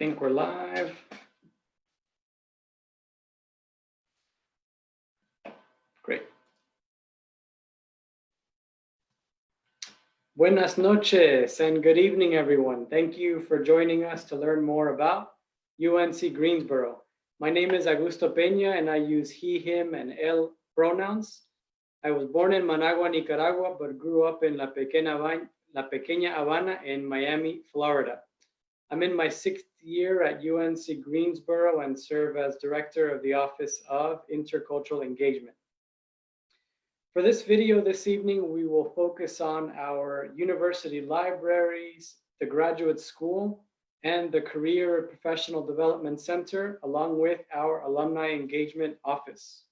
think we're live. Great. Buenas noches and good evening, everyone. Thank you for joining us to learn more about UNC Greensboro. My name is Augusto Peña and I use he, him, and él pronouns. I was born in Managua, Nicaragua, but grew up in La Pequeña, La Pequeña Habana in Miami, Florida. I'm in my sixth year at UNC Greensboro and serve as director of the Office of Intercultural Engagement. For this video this evening, we will focus on our university libraries, the graduate school, and the Career Professional Development Center, along with our Alumni Engagement Office.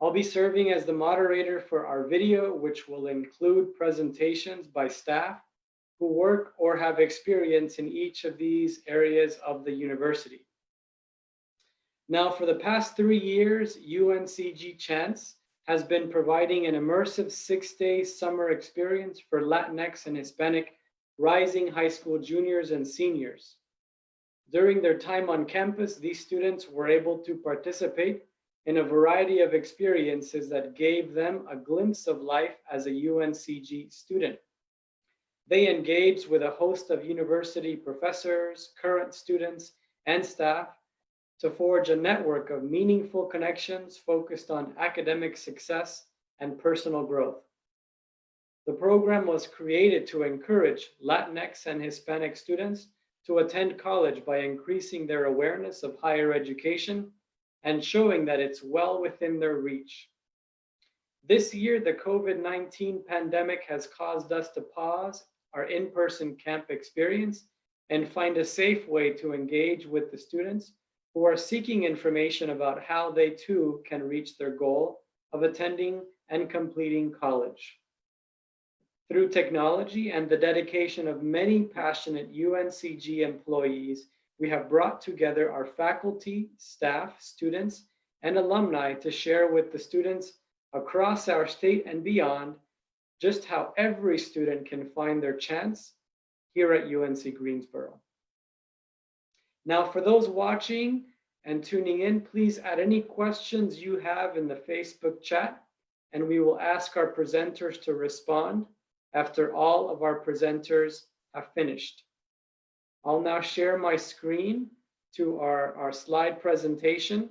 I'll be serving as the moderator for our video, which will include presentations by staff who work or have experience in each of these areas of the university. Now, for the past three years, UNCG Chance has been providing an immersive six-day summer experience for Latinx and Hispanic rising high school juniors and seniors. During their time on campus, these students were able to participate in a variety of experiences that gave them a glimpse of life as a UNCG student. They engaged with a host of university professors, current students, and staff to forge a network of meaningful connections focused on academic success and personal growth. The program was created to encourage Latinx and Hispanic students to attend college by increasing their awareness of higher education and showing that it's well within their reach. This year, the COVID-19 pandemic has caused us to pause our in-person camp experience and find a safe way to engage with the students who are seeking information about how they too can reach their goal of attending and completing college. Through technology and the dedication of many passionate UNCG employees, we have brought together our faculty, staff, students, and alumni to share with the students across our state and beyond just how every student can find their chance here at UNC Greensboro. Now, for those watching and tuning in, please add any questions you have in the Facebook chat, and we will ask our presenters to respond after all of our presenters have finished. I'll now share my screen to our, our slide presentation.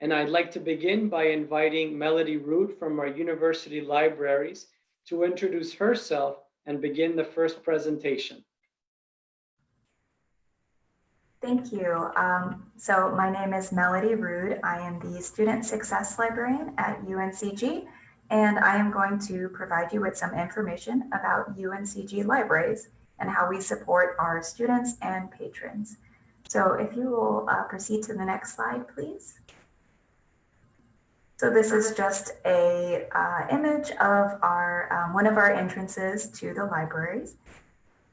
And I'd like to begin by inviting Melody Root from our university libraries to introduce herself and begin the first presentation. Thank you. Um, so my name is Melody Rude. I am the Student Success Librarian at UNCG, and I am going to provide you with some information about UNCG libraries and how we support our students and patrons. So if you will uh, proceed to the next slide, please. So this is just a uh, image of our um, one of our entrances to the libraries.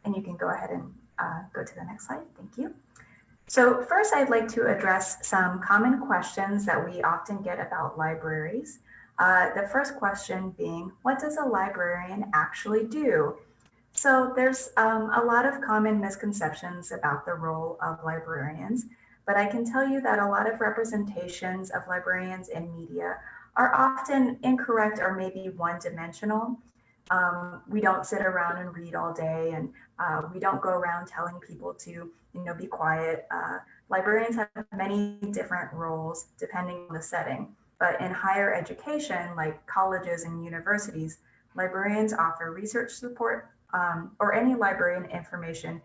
And you can go ahead and uh, go to the next slide. Thank you. So first, I'd like to address some common questions that we often get about libraries. Uh, the first question being, what does a librarian actually do? So there's um, a lot of common misconceptions about the role of librarians. But I can tell you that a lot of representations of librarians in media are often incorrect or maybe one dimensional. Um, we don't sit around and read all day and uh, we don't go around telling people to, you know, be quiet. Uh, librarians have many different roles depending on the setting. But in higher education, like colleges and universities, librarians offer research support um, or any librarian information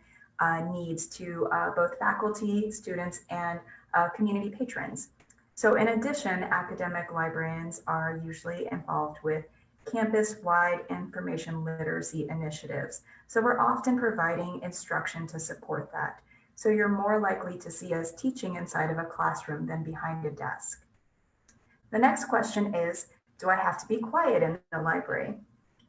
needs to uh, both faculty, students, and uh, community patrons. So in addition, academic librarians are usually involved with campus-wide information literacy initiatives. So we're often providing instruction to support that. So you're more likely to see us teaching inside of a classroom than behind a desk. The next question is, do I have to be quiet in the library?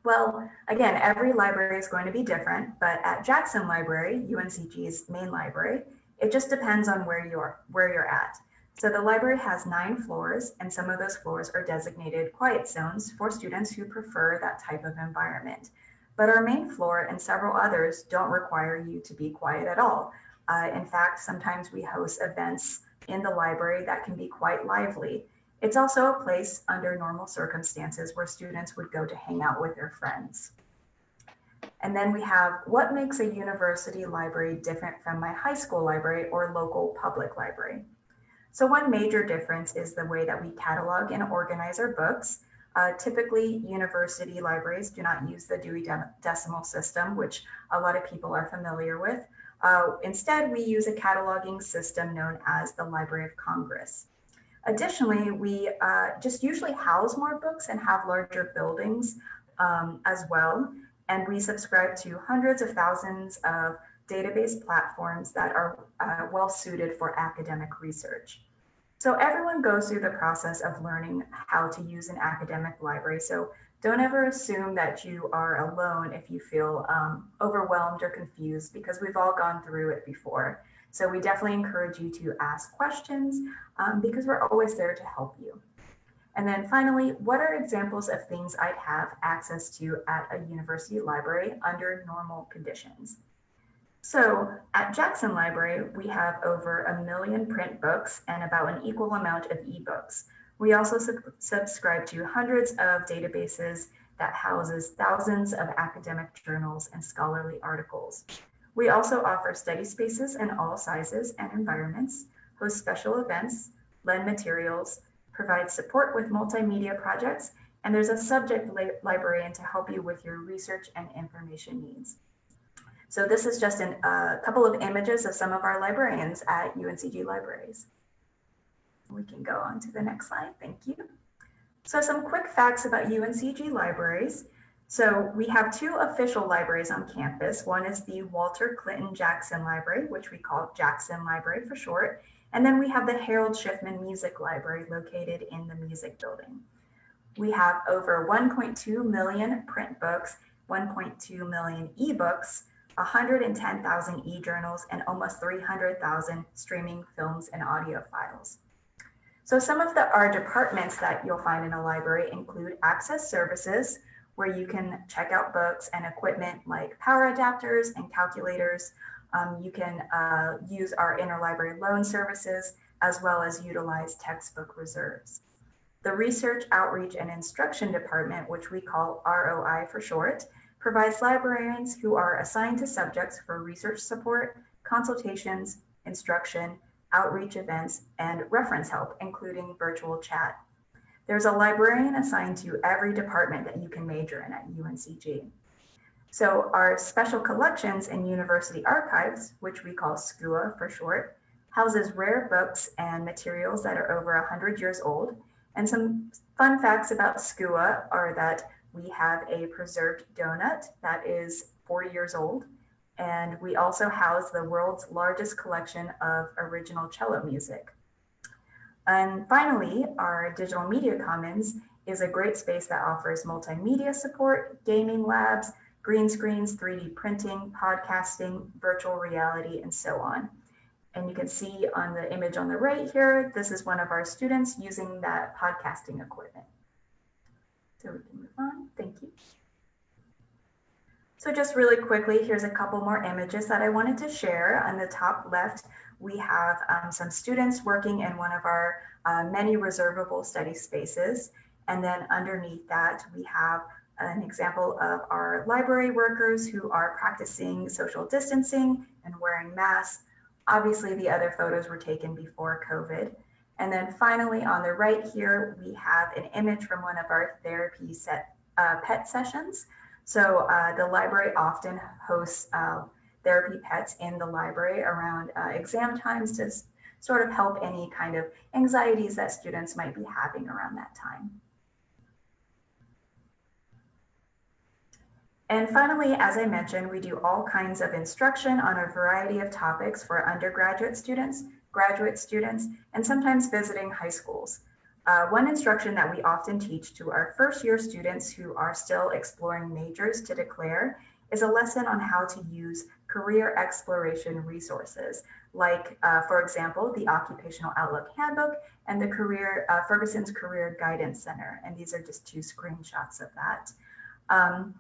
Well, again, every library is going to be different, but at Jackson Library, UNCG's main library, it just depends on where you're where you're at. So the library has nine floors, and some of those floors are designated quiet zones for students who prefer that type of environment. But our main floor and several others don't require you to be quiet at all. Uh, in fact, sometimes we host events in the library that can be quite lively. It's also a place under normal circumstances where students would go to hang out with their friends. And then we have what makes a university library different from my high school library or local public library. So one major difference is the way that we catalog and organize our books. Uh, typically, university libraries do not use the Dewey Decimal System, which a lot of people are familiar with. Uh, instead, we use a cataloging system known as the Library of Congress. Additionally, we uh, just usually house more books and have larger buildings um, as well. And we subscribe to hundreds of thousands of database platforms that are uh, well suited for academic research. So everyone goes through the process of learning how to use an academic library. So don't ever assume that you are alone if you feel um, overwhelmed or confused because we've all gone through it before. So we definitely encourage you to ask questions um, because we're always there to help you. And then finally, what are examples of things I'd have access to at a university library under normal conditions? So at Jackson Library, we have over a million print books and about an equal amount of ebooks. We also sub subscribe to hundreds of databases that houses thousands of academic journals and scholarly articles. We also offer study spaces in all sizes and environments, host special events, lend materials, provide support with multimedia projects, and there's a subject li librarian to help you with your research and information needs. So this is just a uh, couple of images of some of our librarians at UNCG Libraries. We can go on to the next slide. Thank you. So some quick facts about UNCG Libraries. So we have two official libraries on campus. One is the Walter Clinton Jackson Library, which we call Jackson Library for short. And then we have the Harold Schiffman Music Library located in the Music Building. We have over 1.2 million print books, 1.2 million ebooks, 110,000 e-journals, and almost 300,000 streaming films and audio files. So some of the our departments that you'll find in a library include access services, where you can check out books and equipment like power adapters and calculators. Um, you can uh, use our interlibrary loan services, as well as utilize textbook reserves. The Research, Outreach, and Instruction Department, which we call ROI for short, provides librarians who are assigned to subjects for research support, consultations, instruction, outreach events, and reference help, including virtual chat. There's a librarian assigned to every department that you can major in at UNCG. So our special collections and university archives, which we call SCUA for short, houses rare books and materials that are over 100 years old. And some fun facts about SCUA are that we have a preserved donut that is 40 years old. And we also house the world's largest collection of original cello music. And finally, our Digital Media Commons is a great space that offers multimedia support, gaming labs, green screens, 3D printing, podcasting, virtual reality, and so on. And you can see on the image on the right here, this is one of our students using that podcasting equipment. So we can move on. Thank you. So just really quickly, here's a couple more images that I wanted to share. On the top left, we have um, some students working in one of our uh, many reservable study spaces. And then underneath that, we have an example of our library workers who are practicing social distancing and wearing masks. Obviously, the other photos were taken before COVID. And then finally on the right here, we have an image from one of our therapy set uh, pet sessions. So uh, the library often hosts uh, therapy pets in the library around uh, exam times to sort of help any kind of anxieties that students might be having around that time. And finally, as I mentioned, we do all kinds of instruction on a variety of topics for undergraduate students, graduate students, and sometimes visiting high schools. Uh, one instruction that we often teach to our first year students who are still exploring majors to declare is a lesson on how to use career exploration resources, like, uh, for example, the Occupational Outlook Handbook and the career uh, Ferguson's Career Guidance Center. And these are just two screenshots of that. Um,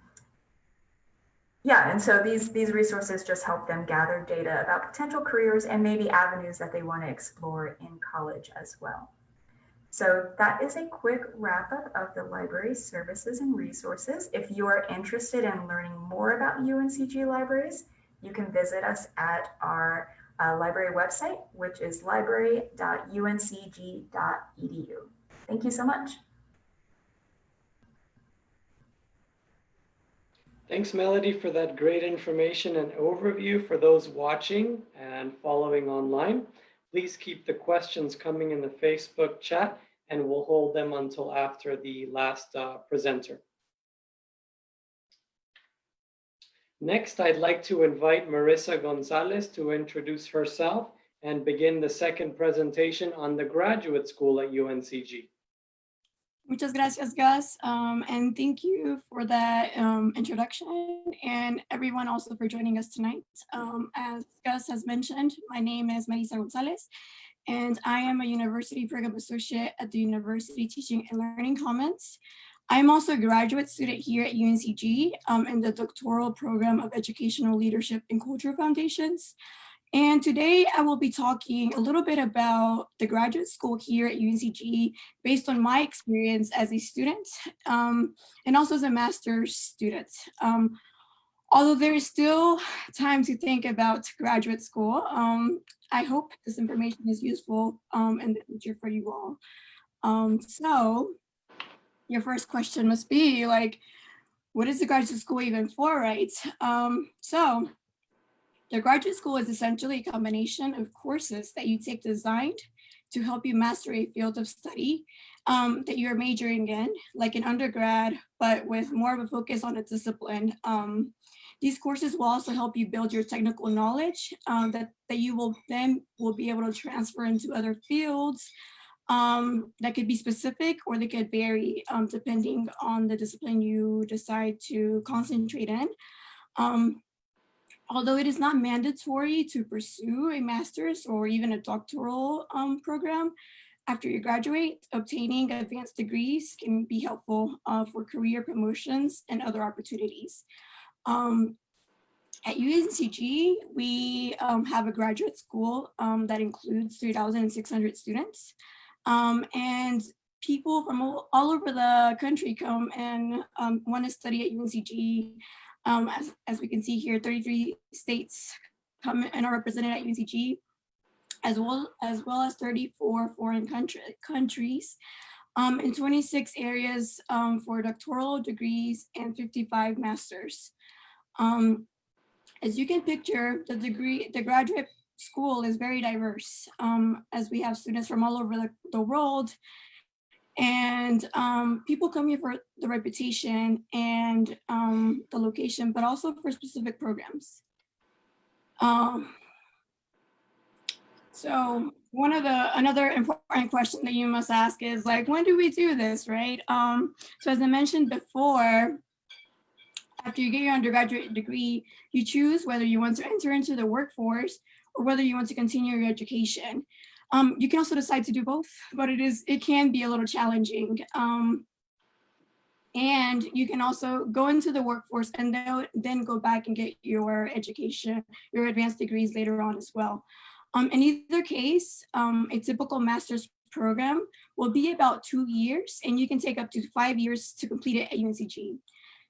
Yeah, and so these, these resources just help them gather data about potential careers and maybe avenues that they want to explore in college as well. So that is a quick wrap up of the library services and resources. If you are interested in learning more about UNCG libraries, you can visit us at our uh, library website, which is library.uncg.edu. Thank you so much. Thanks, Melody, for that great information and overview for those watching and following online. Please keep the questions coming in the Facebook chat and we'll hold them until after the last uh, presenter. Next, I'd like to invite Marissa Gonzalez to introduce herself and begin the second presentation on the graduate school at UNCG. Muchas gracias, Gus. Um, and thank you for that um, introduction and everyone also for joining us tonight. Um, as Gus has mentioned, my name is Marisa Gonzalez, and I am a University Program Associate at the University Teaching and Learning Commons. I'm also a graduate student here at UNCG um, in the doctoral program of Educational Leadership and Cultural Foundations. And today I will be talking a little bit about the graduate school here at UNCG based on my experience as a student um, and also as a master's student. Um, although there is still time to think about graduate school, um, I hope this information is useful um, in the future for you all. Um, so your first question must be like, what is the graduate school even for, right? Um, so the graduate school is essentially a combination of courses that you take designed to help you master a field of study um, that you're majoring in, like an undergrad, but with more of a focus on a discipline. Um, these courses will also help you build your technical knowledge um, that, that you will then will be able to transfer into other fields um, that could be specific or they could vary um, depending on the discipline you decide to concentrate in. Um, although it is not mandatory to pursue a master's or even a doctoral um, program, after you graduate, obtaining advanced degrees can be helpful uh, for career promotions and other opportunities. Um, at UNCG, we um, have a graduate school um, that includes 3,600 students. Um, and people from all, all, over the country come and um, want to study at UNCG um, as, as we can see here, 33 states come and are represented at UNCG, as well as well as 34 foreign country, countries, um, in 26 areas um, for doctoral degrees and 55 masters. Um, as you can picture, the degree, the graduate school is very diverse, um, as we have students from all over the, the world, and um, people come here for the reputation and um, the location, but also for specific programs. Um, so one of the, another important question that you must ask is like, when do we do this, right? Um, so as I mentioned before, after you get your undergraduate degree, you choose whether you want to enter into the workforce or whether you want to continue your education. Um, you can also decide to do both, but it is it can be a little challenging. Um, and you can also go into the workforce and then, then go back and get your education, your advanced degrees later on as well. Um, in either case, um, a typical master's program will be about two years and you can take up to five years to complete it at UNCG.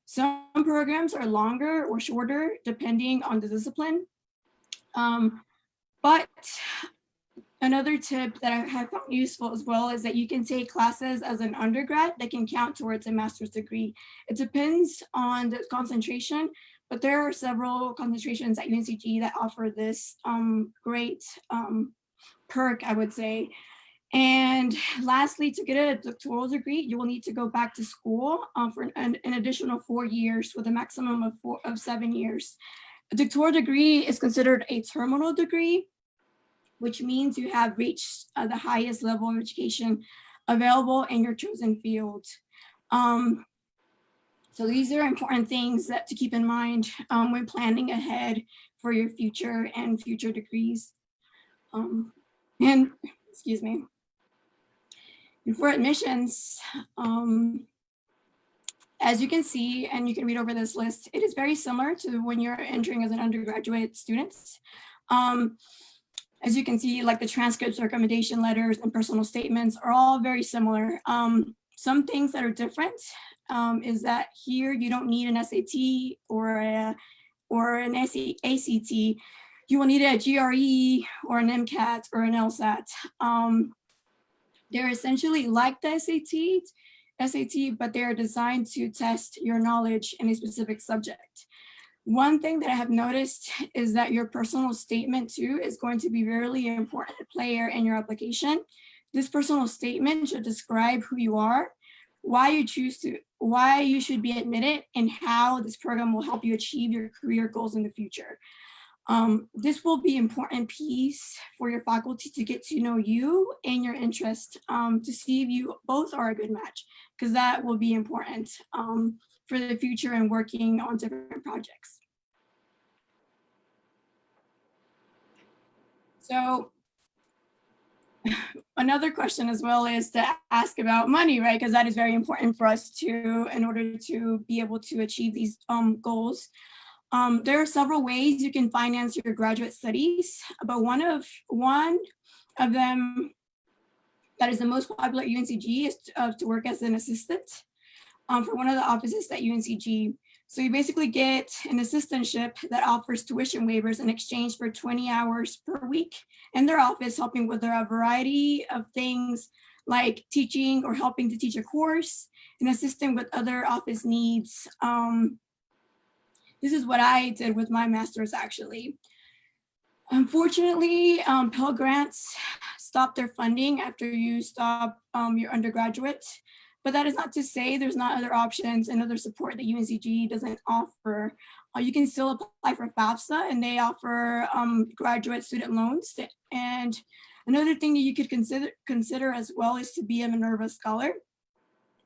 Some programs are longer or shorter depending on the discipline. Um, but Another tip that I have found useful as well is that you can take classes as an undergrad that can count towards a master's degree. It depends on the concentration, but there are several concentrations at UNCG that offer this um, great um, perk, I would say. And lastly, to get a doctoral degree, you will need to go back to school uh, for an, an, additional four years with a maximum of, four, of seven years. A doctoral degree is considered a terminal degree, which means you have reached uh, the highest level of education available in your chosen field. Um, so these are important things that to keep in mind um, when planning ahead for your future and future degrees. Um, and excuse me. And for admissions, um, as you can see, and you can read over this list, it is very similar to when you're entering as an undergraduate student. Um, as you can see, like the transcripts, recommendation letters, and personal statements are all very similar. Um, some things that are different um, is that here you don't need an SAT or a, or an ACT. You will need a GRE or an MCAT or an LSAT. Um, they're essentially like the SAT, SAT, but they're designed to test your knowledge in a specific subject. One thing that I have noticed is that your personal statement too is going to be really important player in your application. This personal statement should describe who you are, why you choose to, why you should be admitted, and how this program will help you achieve your career goals in the future. Um, this will be important piece for your faculty to get to know you and your interest um, to see if you both are a good match, because that will be important um, for the future and working on different projects. So another question as well is to ask about money, right? Because that is very important for us to, in order to be able to achieve these um, goals. Um, there are several ways you can finance your graduate studies, but one of one of them that is the most popular at UNCG is to, uh, to work as an assistant um, for one of the offices at UNCG. So you basically get an assistantship that offers tuition waivers in exchange for 20 hours per week in their office, helping with a variety of things like teaching or helping to teach a course and assisting with other office needs. Um, this is what I did with my master's actually. Unfortunately, um, Pell Grants stopped their funding after you stop um, your undergraduate. But that is not to say there's not other options and other support that UNCG doesn't offer. Uh, you can still apply for FAFSA and they offer um, graduate student loans. And another thing that you could consider, consider as well is to be a Minerva Scholar,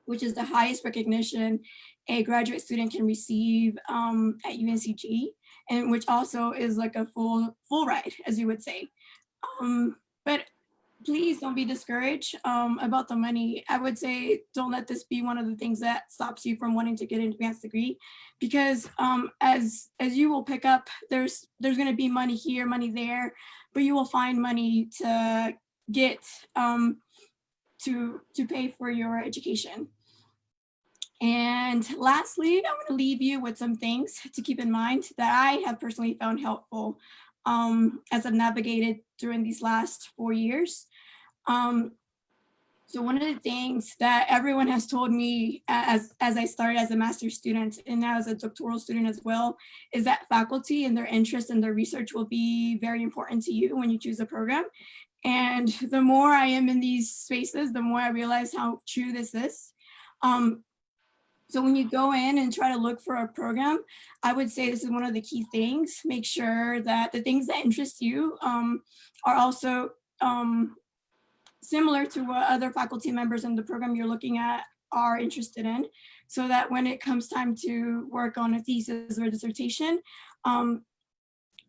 which is the highest recognition a graduate student can receive um, at UNCG, and which also is like a full full ride, as you would say. Um, but please don't be discouraged um, about the money. I would say don't let this be one of the things that stops you from wanting to get an advanced degree, because um, as as you will pick up, there's there's going to be money here, money there, but you will find money to get um, to to pay for your education. And lastly, I want to leave you with some things to keep in mind that I have personally found helpful um, as I've navigated during these last four years. Um, so one of the things that everyone has told me as, as I started as a master's student and now as a doctoral student as well, is that faculty and their interest and their research will be very important to you when you choose a program. And the more I am in these spaces, the more I realize how true this is. Um, so when you go in and try to look for a program, I would say this is one of the key things. Make sure that the things that interest you um, are also um, similar to what other faculty members in the program you're looking at are interested in, so that when it comes time to work on a thesis or a dissertation, um,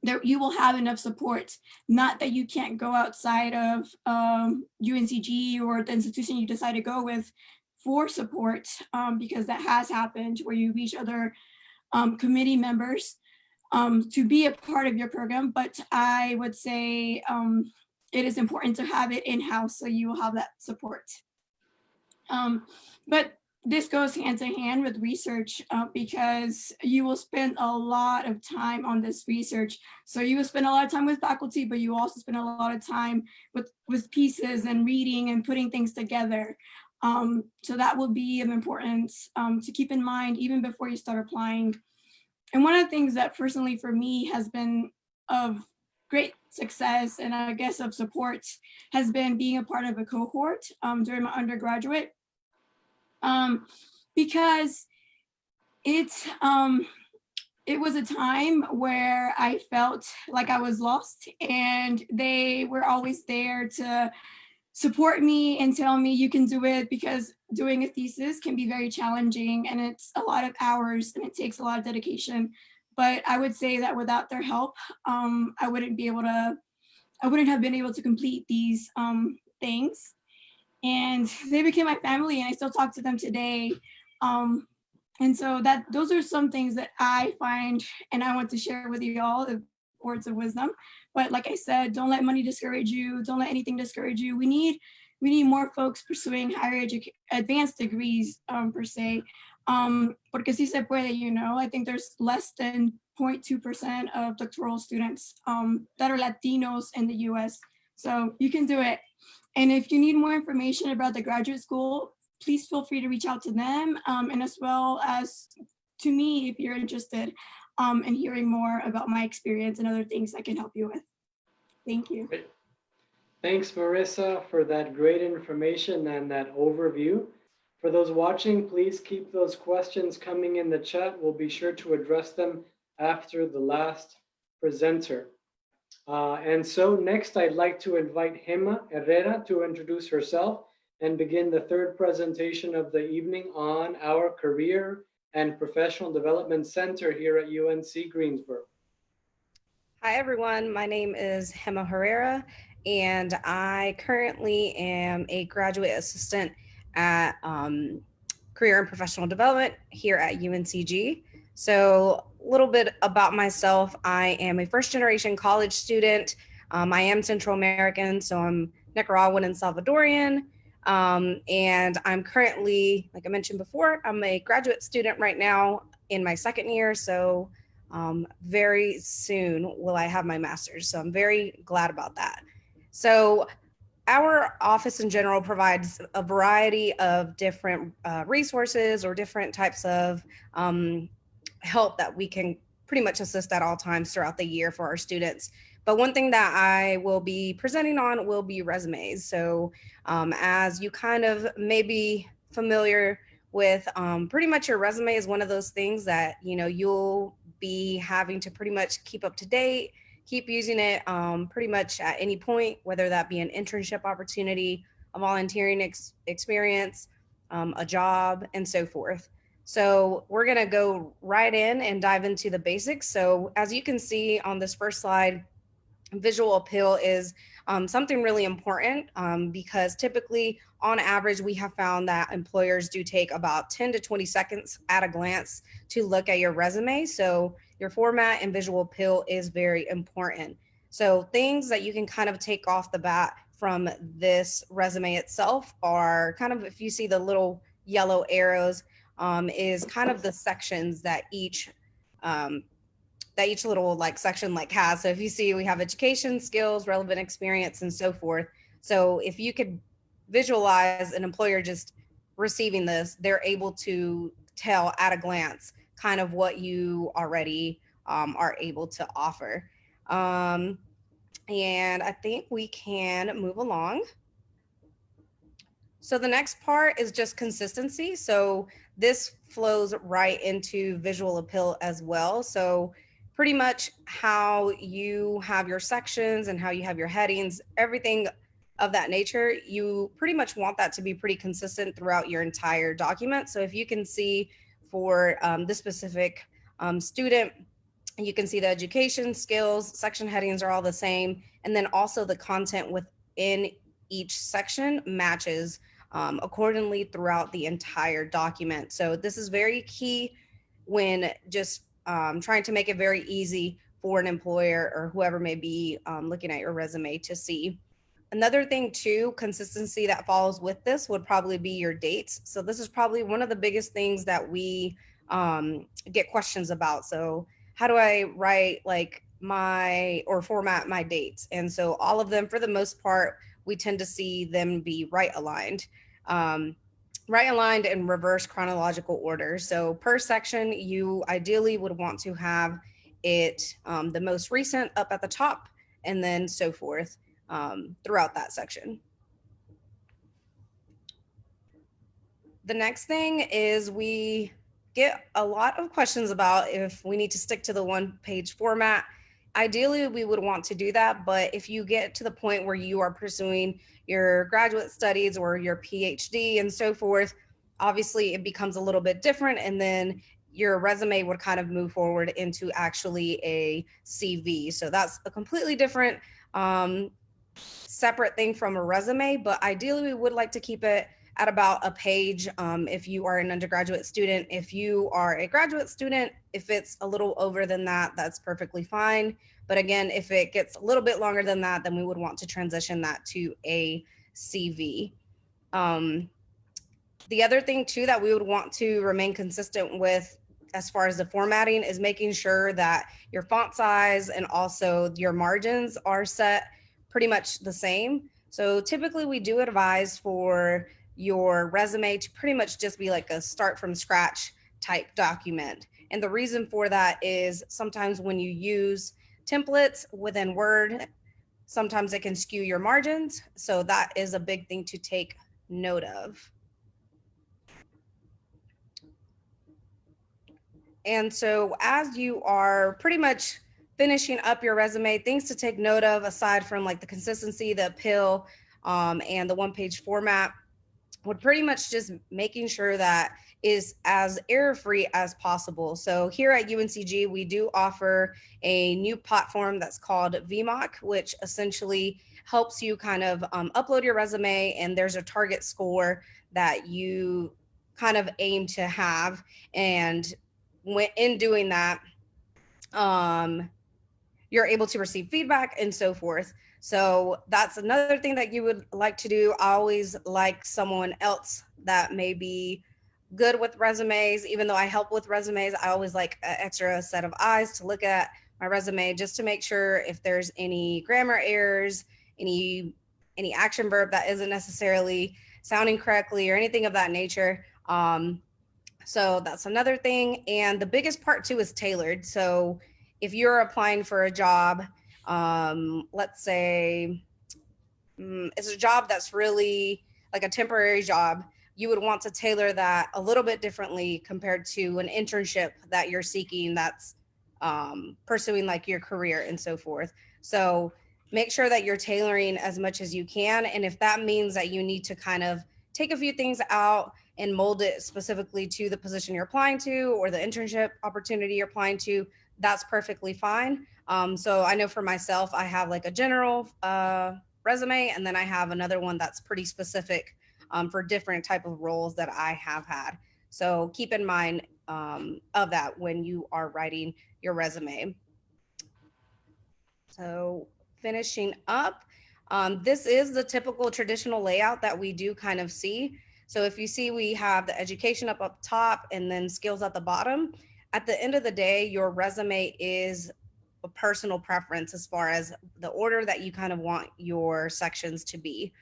there you will have enough support. Not that you can't go outside of um, UNCG or the institution you decide to go with for support, um, because that has happened where you reach other um, committee members um, to be a part of your program. But I would say um, it is important to have it in-house so you will have that support. Um, but this goes hand in hand with research uh, because you will spend a lot of time on this research. So you will spend a lot of time with faculty, but you also spend a lot of time with, with pieces and reading and putting things together. Um, so that will be of importance um, to keep in mind even before you start applying. And one of the things that personally for me has been of great success and I guess of support has been being a part of a cohort um, during my undergraduate. Um, because it, um, it was a time where I felt like I was lost and they were always there to support me and tell me you can do it because doing a thesis can be very challenging and it's a lot of hours and it takes a lot of dedication but I would say that without their help, um, I wouldn't be able to, I wouldn't have been able to complete these um, things. And they became my family and I still talk to them today. Um, and so that those are some things that I find and I want to share with you all the words of wisdom. But like I said, don't let money discourage you. Don't let anything discourage you. We need we need more folks pursuing higher education, advanced degrees um, per se. Um, porque si se puede, you know, I think there's less than 0.2% of doctoral students um, that are Latinos in the US. So you can do it. And if you need more information about the graduate school, please feel free to reach out to them um, and as well as to me if you're interested um, in hearing more about my experience and other things I can help you with. Thank you. Great. Thanks, Marissa, for that great information and that overview. For those watching, please keep those questions coming in the chat. We'll be sure to address them after the last presenter. Uh, and so next, I'd like to invite Gema Herrera to introduce herself and begin the third presentation of the evening on our Career and Professional Development Center here at UNC Greensboro. Hi, everyone. My name is Gema Herrera, and I currently am a graduate assistant at um, Career and Professional Development here at UNCG. So a little bit about myself. I am a first generation college student. Um, I am Central American, so I'm Nicaraguan and Salvadorian. Um, and I'm currently, like I mentioned before, I'm a graduate student right now in my second year. So um, very soon will I have my master's. So I'm very glad about that. So our office in general provides a variety of different uh, resources or different types of um, help that we can pretty much assist at all times throughout the year for our students. But one thing that I will be presenting on will be resumes. So um, as you kind of may be familiar with, um, pretty much your resume is one of those things that, you know, you'll be having to pretty much keep up to date, keep using it um, pretty much at any point, whether that be an internship opportunity, a volunteering ex experience, um, a job, and so forth. So we're gonna go right in and dive into the basics. So as you can see on this first slide, visual appeal is um, something really important um, because typically on average, we have found that employers do take about 10 to 20 seconds at a glance to look at your resume. So your format and visual appeal is very important. So things that you can kind of take off the bat from this resume itself are kind of, if you see the little yellow arrows, um, is kind of the sections that each um, that each little like section like has. So if you see we have education, skills, relevant experience, and so forth. So if you could visualize an employer just receiving this, they're able to tell at a glance kind of what you already um, are able to offer. Um, and I think we can move along. So the next part is just consistency. So this flows right into visual appeal as well. So pretty much how you have your sections and how you have your headings, everything of that nature, you pretty much want that to be pretty consistent throughout your entire document. So if you can see for um, this specific um, student, you can see the education skills, section headings are all the same. And then also the content within each section matches um, accordingly throughout the entire document. So this is very key when just um, trying to make it very easy for an employer or whoever may be um, looking at your resume to see. Another thing too, consistency that follows with this would probably be your dates. So this is probably one of the biggest things that we um, get questions about. So how do I write like my or format my dates? And so all of them, for the most part, we tend to see them be right aligned. Um, right aligned in reverse chronological order. So per section, you ideally would want to have it um, the most recent up at the top and then so forth um, throughout that section. The next thing is we get a lot of questions about if we need to stick to the one page format. Ideally, we would want to do that, but if you get to the point where you are pursuing your graduate studies or your PhD and so forth, obviously it becomes a little bit different. And then your resume would kind of move forward into actually a CV. So that's a completely different um, separate thing from a resume, but ideally we would like to keep it at about a page um, if you are an undergraduate student. If you are a graduate student, if it's a little over than that, that's perfectly fine. But again, if it gets a little bit longer than that, then we would want to transition that to a CV. Um, the other thing too that we would want to remain consistent with as far as the formatting is making sure that your font size and also your margins are set pretty much the same. So typically we do advise for your resume to pretty much just be like a start from scratch type document. And the reason for that is sometimes when you use templates within Word, sometimes it can skew your margins. So that is a big thing to take note of. And so as you are pretty much finishing up your resume, things to take note of aside from like the consistency, the appeal, um, and the one page format would pretty much just making sure that is as error free as possible. So here at UNCG, we do offer a new platform that's called VMock, which essentially helps you kind of um, upload your resume and there's a target score that you kind of aim to have. And when in doing that, um, you're able to receive feedback and so forth. So that's another thing that you would like to do. I always like someone else that may be good with resumes. Even though I help with resumes, I always like an extra set of eyes to look at my resume just to make sure if there's any grammar errors, any any action verb that isn't necessarily sounding correctly or anything of that nature. Um, so that's another thing. And the biggest part too is tailored. So if you're applying for a job, um, let's say um, it's a job that's really like a temporary job, you would want to tailor that a little bit differently compared to an internship that you're seeking that's um, pursuing like your career and so forth. So make sure that you're tailoring as much as you can. And if that means that you need to kind of take a few things out and mold it specifically to the position you're applying to or the internship opportunity you're applying to, that's perfectly fine. Um, so I know for myself, I have like a general uh, resume, and then I have another one that's pretty specific um, for different type of roles that I have had. So keep in mind um, of that when you are writing your resume. So finishing up, um, this is the typical traditional layout that we do kind of see. So if you see, we have the education up up top and then skills at the bottom. At the end of the day, your resume is a personal preference as far as the order that you kind of want your sections to be.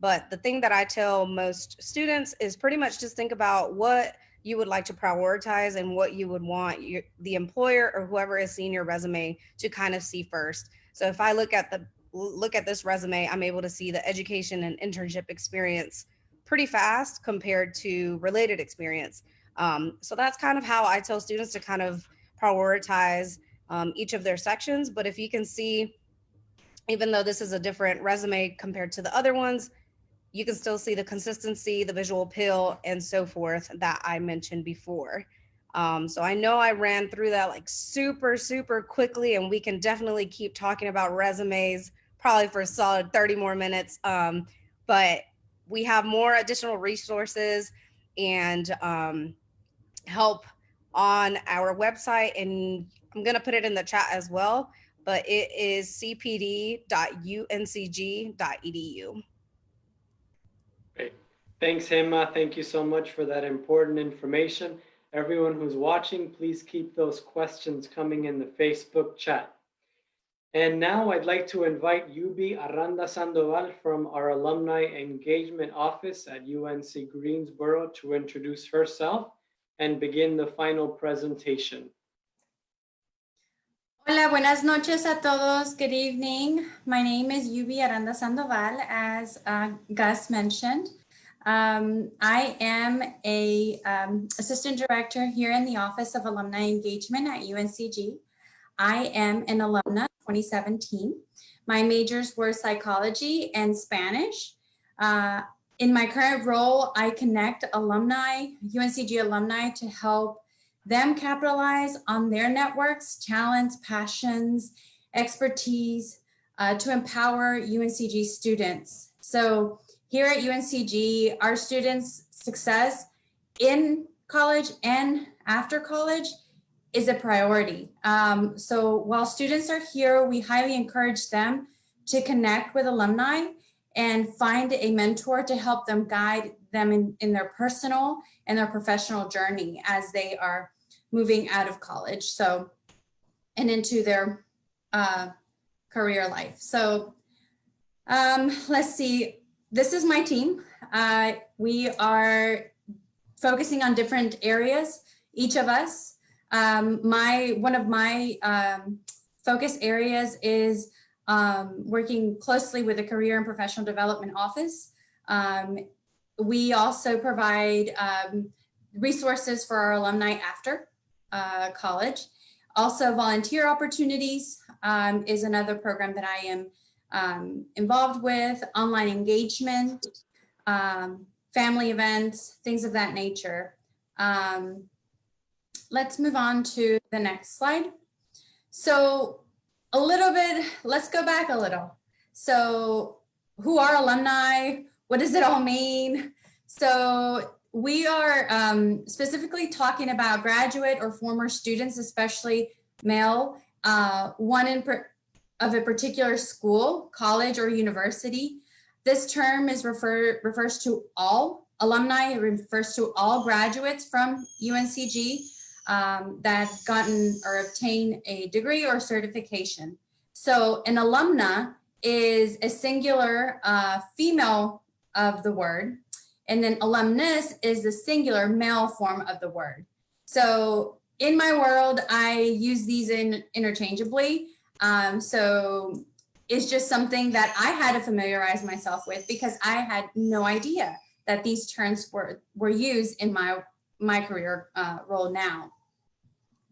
But the thing that I tell most students is pretty much just think about what you would like to prioritize and what you would want your, the employer or whoever is seeing your resume to kind of see first. So if I look at the look at this resume, I'm able to see the education and internship experience pretty fast compared to related experience. Um, so that's kind of how I tell students to kind of prioritize um, each of their sections. But if you can see, even though this is a different resume compared to the other ones, you can still see the consistency, the visual appeal, and so forth that I mentioned before. Um, so I know I ran through that like super, super quickly, and we can definitely keep talking about resumes probably for a solid 30 more minutes. Um, but we have more additional resources and um, help on our website and I'm going to put it in the chat as well, but it is cpd.uncg.edu. Great. Thanks, Gema. Thank you so much for that important information. Everyone who's watching, please keep those questions coming in the Facebook chat. And now I'd like to invite Yubi Aranda Sandoval from our Alumni Engagement Office at UNC Greensboro to introduce herself and begin the final presentation. Hola, buenas noches a todos. Good evening. My name is Yubi Aranda Sandoval, as uh, Gus mentioned. Um, I am a um, assistant director here in the Office of Alumni Engagement at UNCG. I am an alumna 2017. My majors were psychology and Spanish. Uh, in my current role, I connect alumni, UNCG alumni to help them capitalize on their networks, talents, passions, expertise uh, to empower UNCG students. So here at UNCG, our students' success in college and after college is a priority. Um, so while students are here, we highly encourage them to connect with alumni and find a mentor to help them guide them in, in their personal and their professional journey as they are moving out of college. So, and into their uh, career life. So um, let's see, this is my team. Uh, we are focusing on different areas, each of us. Um, my One of my um, focus areas is um, working closely with the Career and Professional Development Office. Um, we also provide um, resources for our alumni after uh, college. Also volunteer opportunities um, is another program that I am um, involved with, online engagement, family events, things of that nature. Um, let's move on to the next slide. So a little bit, let's go back a little. So who are alumni? What does it all mean? So we are um, specifically talking about graduate or former students, especially male, uh, one in of a particular school, college, or university. This term is refer refers to all alumni, it refers to all graduates from UNCG um, that gotten or obtain a degree or certification. So an alumna is a singular uh, female of the word, and then alumnus is the singular male form of the word. So in my world, I use these in interchangeably. Um, so it's just something that I had to familiarize myself with because I had no idea that these terms were, were used in my, my career uh, role now.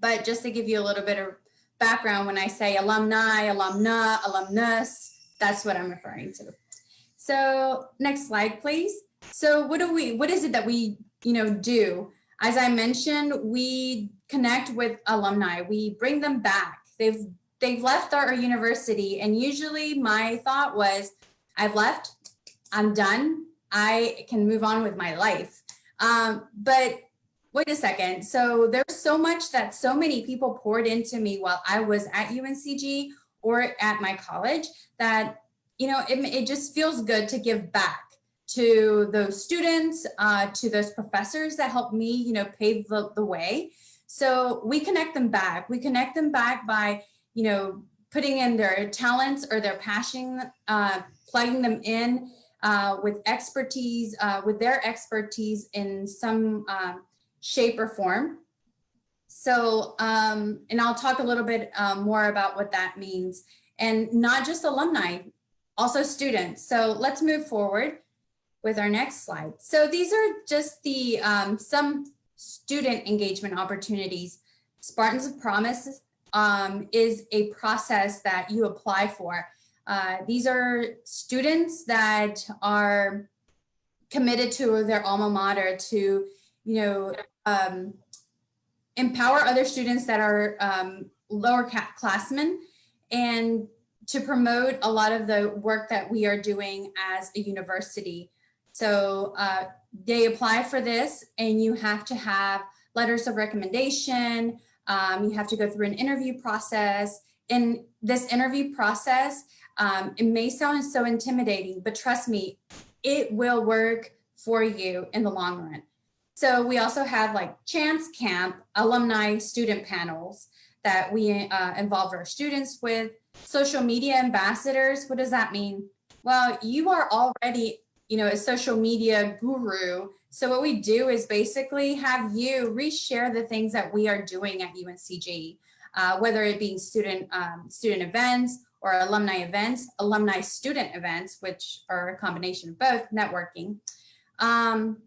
But just to give you a little bit of background, when I say alumni, alumna, alumnus, that's what I'm referring to. So next slide, please. So what do we, what is it that we, you know, do? As I mentioned, we connect with alumni. We bring them back. They've they've left our university and usually my thought was I've left, I'm done, I can move on with my life. Um, but wait a second. So there's so much that so many people poured into me while I was at UNCG or at my college that, you know, it, it just feels good to give back to those students, uh, to those professors that helped me, you know, pave the, the way. So we connect them back. We connect them back by, you know, putting in their talents or their passion, uh, plugging them in uh, with expertise, uh, with their expertise in some um, shape or form. So, um, and I'll talk a little bit um, more about what that means and not just alumni, also students. So let's move forward with our next slide. So these are just the um, some student engagement opportunities. Spartans of Promise um, is a process that you apply for. Uh, these are students that are committed to their alma mater to, you know, um, empower other students that are um, lower classmen and to promote a lot of the work that we are doing as a university. So uh, they apply for this and you have to have letters of recommendation. Um, you have to go through an interview process. In this interview process, um, it may sound so intimidating, but trust me, it will work for you in the long run. So we also have like Chance Camp, alumni student panels that we uh, involve our students with. Social media ambassadors, what does that mean? Well, you are already you know, a social media guru. So what we do is basically have you reshare the things that we are doing at UNCG, uh, whether it being student um, student events or alumni events, alumni student events, which are a combination of both networking. Um,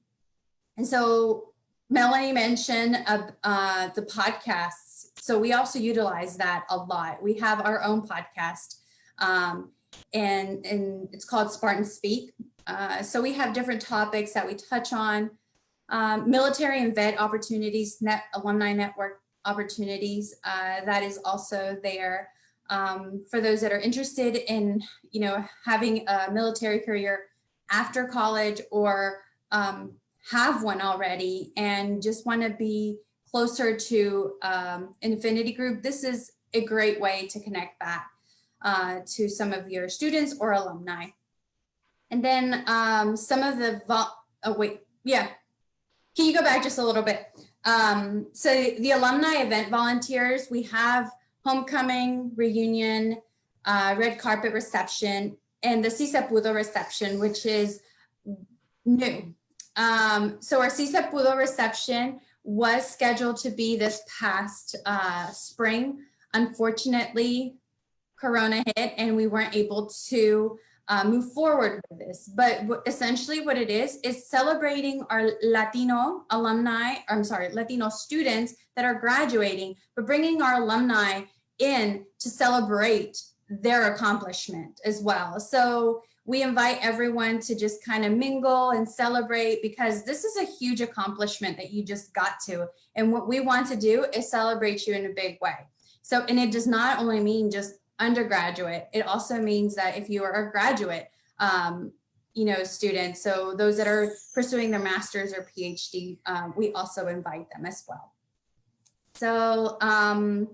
and so Melanie mentioned uh, uh, the podcasts. So we also utilize that a lot. We have our own podcast um, and, and it's called Spartan Speak. Uh, so we have different topics that we touch on. Um, military and vet opportunities, net alumni network opportunities, uh, that is also there. Um, for those that are interested in, you know, having a military career after college or um, have one already and just want to be closer to um, affinity group, this is a great way to connect back uh, to some of your students or alumni. And then um, some of the, oh wait, yeah. Can you go back just a little bit? Um, so the alumni event volunteers, we have homecoming, reunion, uh, red carpet reception, and the Sí Se Pudo reception, which is new. Um, so our Pudo reception was scheduled to be this past uh, spring. Unfortunately, Corona hit and we weren't able to uh, move forward with this. But essentially what it is, is celebrating our Latino alumni, I'm sorry, Latino students that are graduating, but bringing our alumni in to celebrate their accomplishment as well. So we invite everyone to just kind of mingle and celebrate because this is a huge accomplishment that you just got to. And what we want to do is celebrate you in a big way. So, and it does not only mean just undergraduate, it also means that if you are a graduate, um, you know, student, so those that are pursuing their master's or PhD, um, we also invite them as well. So, um,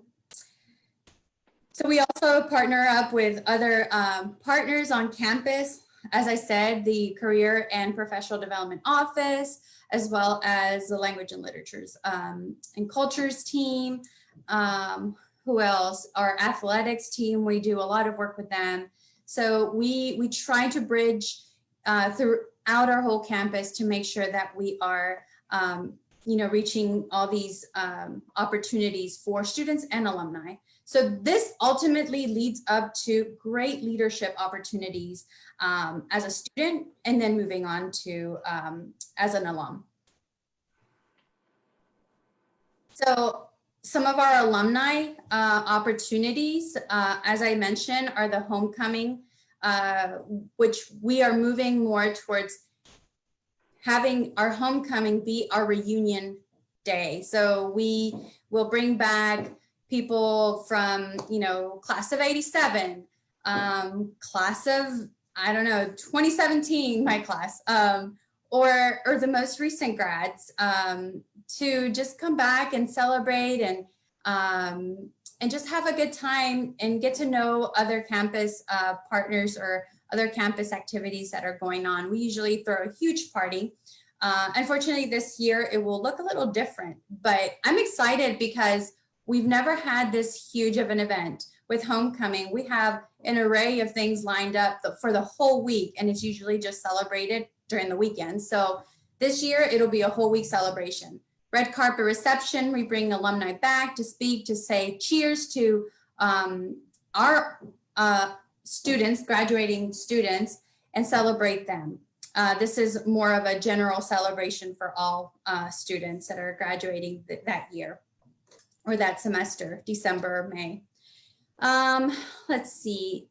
so we also partner up with other um, partners on campus. As I said, the Career and Professional Development Office, as well as the Language and Literatures um, and Cultures team. Um, who else? Our athletics team, we do a lot of work with them. So we, we try to bridge uh, throughout our whole campus to make sure that we are um, you know, reaching all these um, opportunities for students and alumni. So this ultimately leads up to great leadership opportunities um, as a student and then moving on to um, as an alum. So some of our alumni uh, opportunities, uh, as I mentioned, are the homecoming, uh, which we are moving more towards having our homecoming be our reunion day. So we will bring back people from, you know, class of 87, um, class of, I don't know, 2017, my class, um, or, or the most recent grads um, to just come back and celebrate and, um, and just have a good time and get to know other campus uh, partners or other campus activities that are going on. We usually throw a huge party. Uh, unfortunately, this year it will look a little different, but I'm excited because we've never had this huge of an event with homecoming. We have an array of things lined up for the whole week, and it's usually just celebrated during the weekend. So this year it'll be a whole week celebration. Red carpet reception, we bring alumni back to speak, to say cheers to um, our uh, students, graduating students, and celebrate them. Uh, this is more of a general celebration for all uh, students that are graduating th that year or that semester, December May. Um, let's see.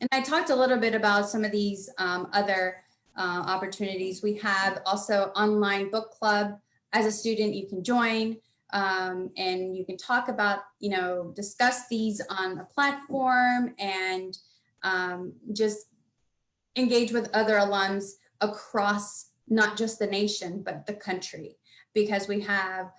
And I talked a little bit about some of these um, other uh, opportunities. We have also online book club. As a student, you can join um, and you can talk about, you know, discuss these on a platform and um, just engage with other alums across not just the nation, but the country, because we have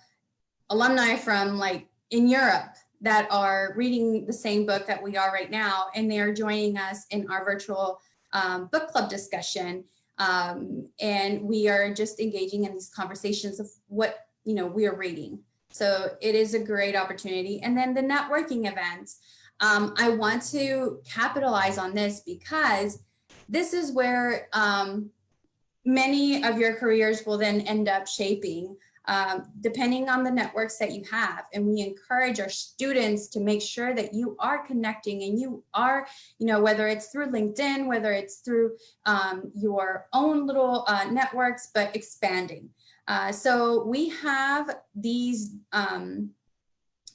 alumni from like in Europe that are reading the same book that we are right now, and they're joining us in our virtual um, book club discussion. Um, and we are just engaging in these conversations of what, you know, we are reading. So it is a great opportunity. And then the networking events. Um, I want to capitalize on this because this is where um, many of your careers will then end up shaping um, depending on the networks that you have. And we encourage our students to make sure that you are connecting and you are, you know, whether it's through LinkedIn, whether it's through um, your own little uh, networks, but expanding. Uh, so we have these um,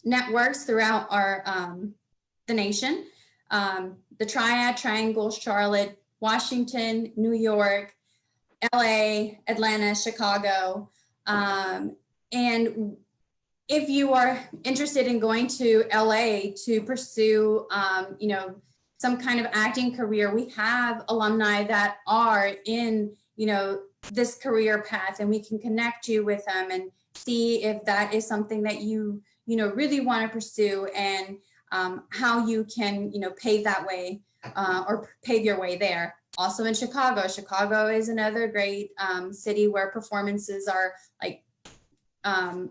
networks throughout our um, the nation. Um, the Triad, Triangle, Charlotte, Washington, New York, LA, Atlanta, Chicago. Um, and if you are interested in going to LA to pursue, um, you know, some kind of acting career, we have alumni that are in, you know, this career path and we can connect you with them and see if that is something that you, you know, really want to pursue and um, how you can, you know, pave that way uh, or pave your way there. Also in Chicago, Chicago is another great um, city where performances are like um,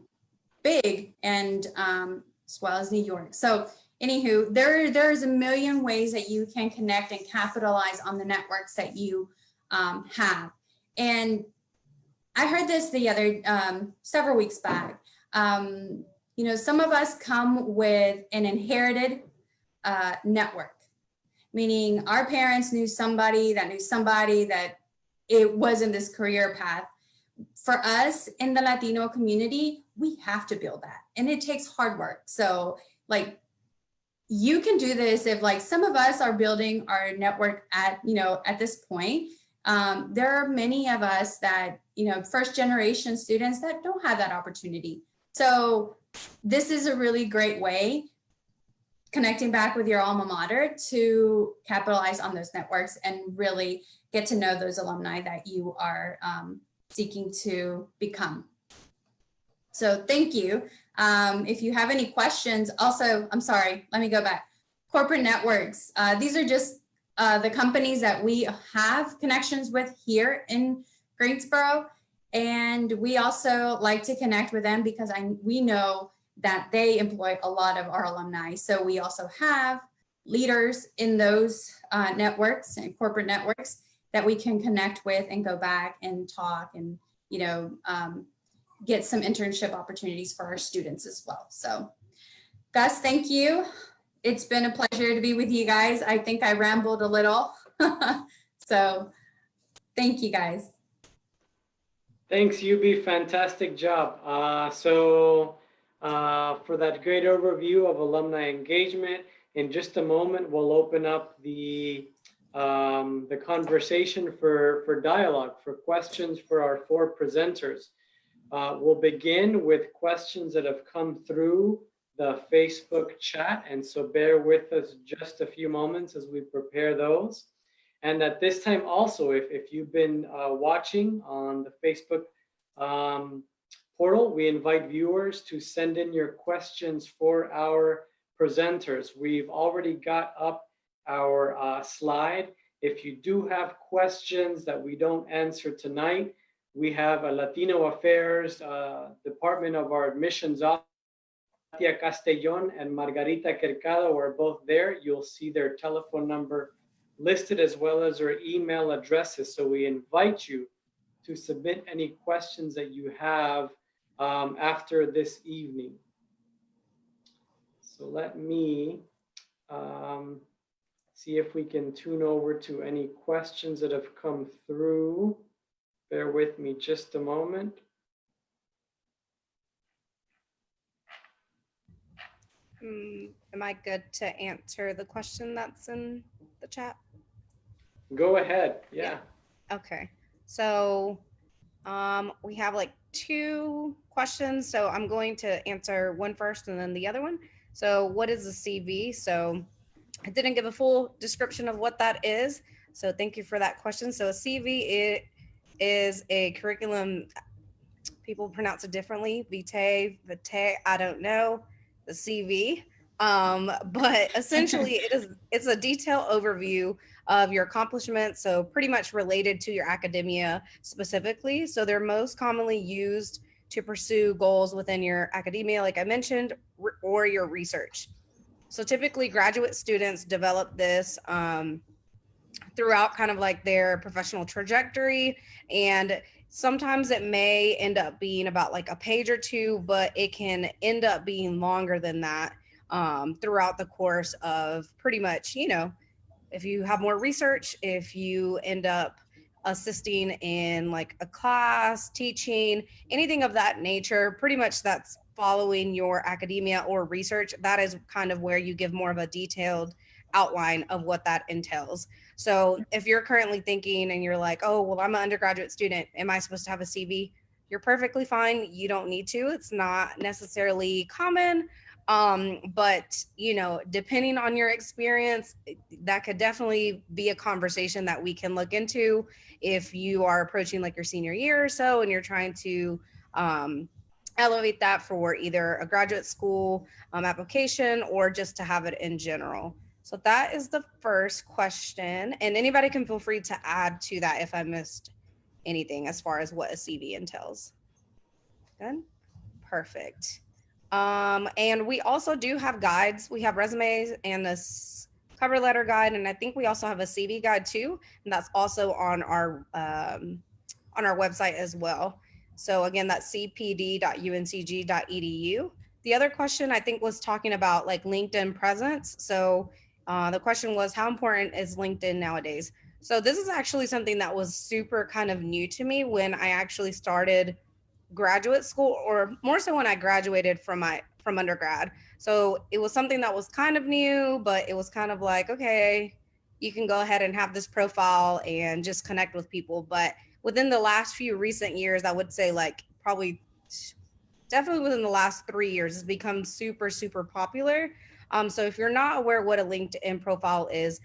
big and um, as well as New York. So anywho, there, there's a million ways that you can connect and capitalize on the networks that you um, have. And I heard this the other, um, several weeks back. Um, you know, some of us come with an inherited uh, network, meaning our parents knew somebody that knew somebody that it wasn't this career path. For us in the Latino community, we have to build that and it takes hard work. So like you can do this if like some of us are building our network at, you know, at this point, um, there are many of us that, you know, first generation students that don't have that opportunity. So this is a really great way connecting back with your alma mater to capitalize on those networks and really get to know those alumni that you are um, seeking to become. So thank you. Um, if you have any questions, also, I'm sorry, let me go back. Corporate networks. Uh, these are just uh, the companies that we have connections with here in Greensboro. And we also like to connect with them because I, we know that they employ a lot of our alumni. So we also have leaders in those uh, networks and corporate networks that we can connect with and go back and talk and, you know, um, get some internship opportunities for our students as well. So Gus, thank you. It's been a pleasure to be with you guys. I think I rambled a little. so thank you guys. Thanks, UB. Fantastic job. Uh, so uh, for that great overview of alumni engagement, in just a moment, we'll open up the um, the conversation for, for dialogue, for questions for our four presenters. Uh, we'll begin with questions that have come through the Facebook chat. And so bear with us just a few moments as we prepare those. And at this time also, if, if you've been uh, watching on the Facebook um, portal, we invite viewers to send in your questions for our presenters. We've already got up our uh, slide. If you do have questions that we don't answer tonight, we have a Latino Affairs uh, Department of our admissions office. Katia Castellon and Margarita Quercado are both there. You'll see their telephone number listed as well as their email addresses. So we invite you to submit any questions that you have um, after this evening. So let me um, see if we can tune over to any questions that have come through. Bear with me just a moment. Um, am I good to answer the question that's in the chat? Go ahead. Yeah. Okay. So um, we have like two questions. So I'm going to answer one first and then the other one. So what is a CV? So I didn't give a full description of what that is. So thank you for that question. So a CV it is a curriculum. People pronounce it differently. Vitae, vitae, I don't know the CV. Um, but essentially it is it's a detailed overview of your accomplishments. So pretty much related to your academia specifically. So they're most commonly used to pursue goals within your academia, like I mentioned, or your research. So typically graduate students develop this um, throughout kind of like their professional trajectory. And sometimes it may end up being about like a page or two, but it can end up being longer than that um, throughout the course of pretty much, you know, if you have more research, if you end up assisting in like a class, teaching, anything of that nature, pretty much that's following your academia or research, that is kind of where you give more of a detailed outline of what that entails. So if you're currently thinking and you're like, oh, well, I'm an undergraduate student, am I supposed to have a CV? You're perfectly fine. You don't need to. It's not necessarily common, Um, but you know, depending on your experience, that could definitely be a conversation that we can look into if you are approaching like your senior year or so and you're trying to um, elevate that for either a graduate school um, application or just to have it in general. So that is the first question. And anybody can feel free to add to that if I missed anything as far as what a CV entails. Good. Perfect. Um, and we also do have guides. We have resumes and a cover letter guide, and I think we also have a CV guide too, and that's also on our um, on our website as well. So again, that's cpd.uncg.edu. The other question I think was talking about like LinkedIn presence. So uh, the question was, how important is LinkedIn nowadays? So this is actually something that was super kind of new to me when I actually started graduate school or more so when I graduated from my from undergrad. So it was something that was kind of new, but it was kind of like, okay, you can go ahead and have this profile and just connect with people. But within the last few recent years, I would say like probably definitely within the last three years, it's become super, super popular. Um, so if you're not aware what a LinkedIn profile is,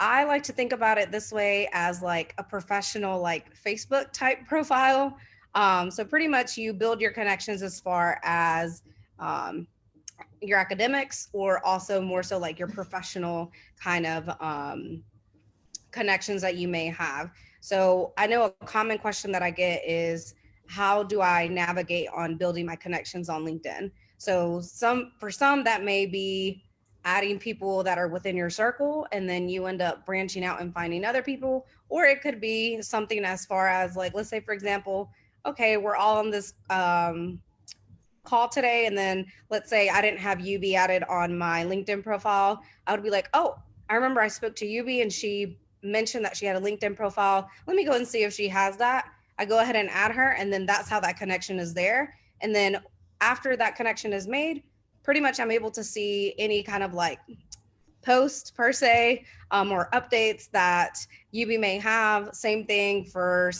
I like to think about it this way as like a professional, like Facebook type profile. Um, so pretty much you build your connections as far as um, your academics or also more so like your professional kind of um, connections that you may have. So I know a common question that I get is how do I navigate on building my connections on LinkedIn? So some for some that may be adding people that are within your circle and then you end up branching out and finding other people or it could be something as far as like let's say for example okay we're all on this um, call today and then let's say i didn't have ub added on my linkedin profile i would be like oh i remember i spoke to ub and she mentioned that she had a linkedin profile. Let me go and see if she has that. I go ahead and add her and then that's how that connection is there. And then after that connection is made pretty much I'm able to see any kind of like post per se um, or updates that UB may have. Same thing for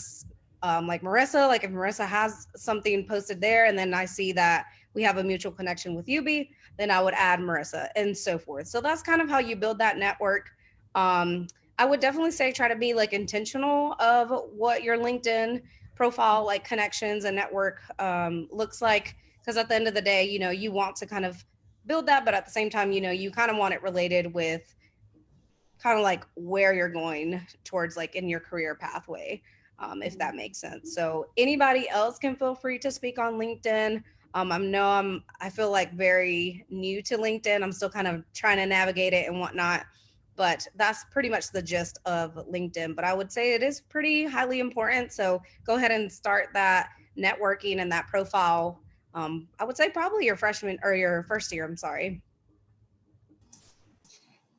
um, like Marissa, like if Marissa has something posted there and then I see that we have a mutual connection with UB, then I would add Marissa and so forth. So that's kind of how you build that network. Um, I would definitely say try to be like intentional of what your LinkedIn profile like connections and network um, looks like because at the end of the day, you know, you want to kind of build that, but at the same time, you know, you kind of want it related with kind of like where you're going towards like in your career pathway, um, if that makes sense. So anybody else can feel free to speak on LinkedIn. Um, I know I'm, I feel like very new to LinkedIn. I'm still kind of trying to navigate it and whatnot, but that's pretty much the gist of LinkedIn. But I would say it is pretty highly important. So go ahead and start that networking and that profile um, I would say probably your freshman or your first year, I'm sorry.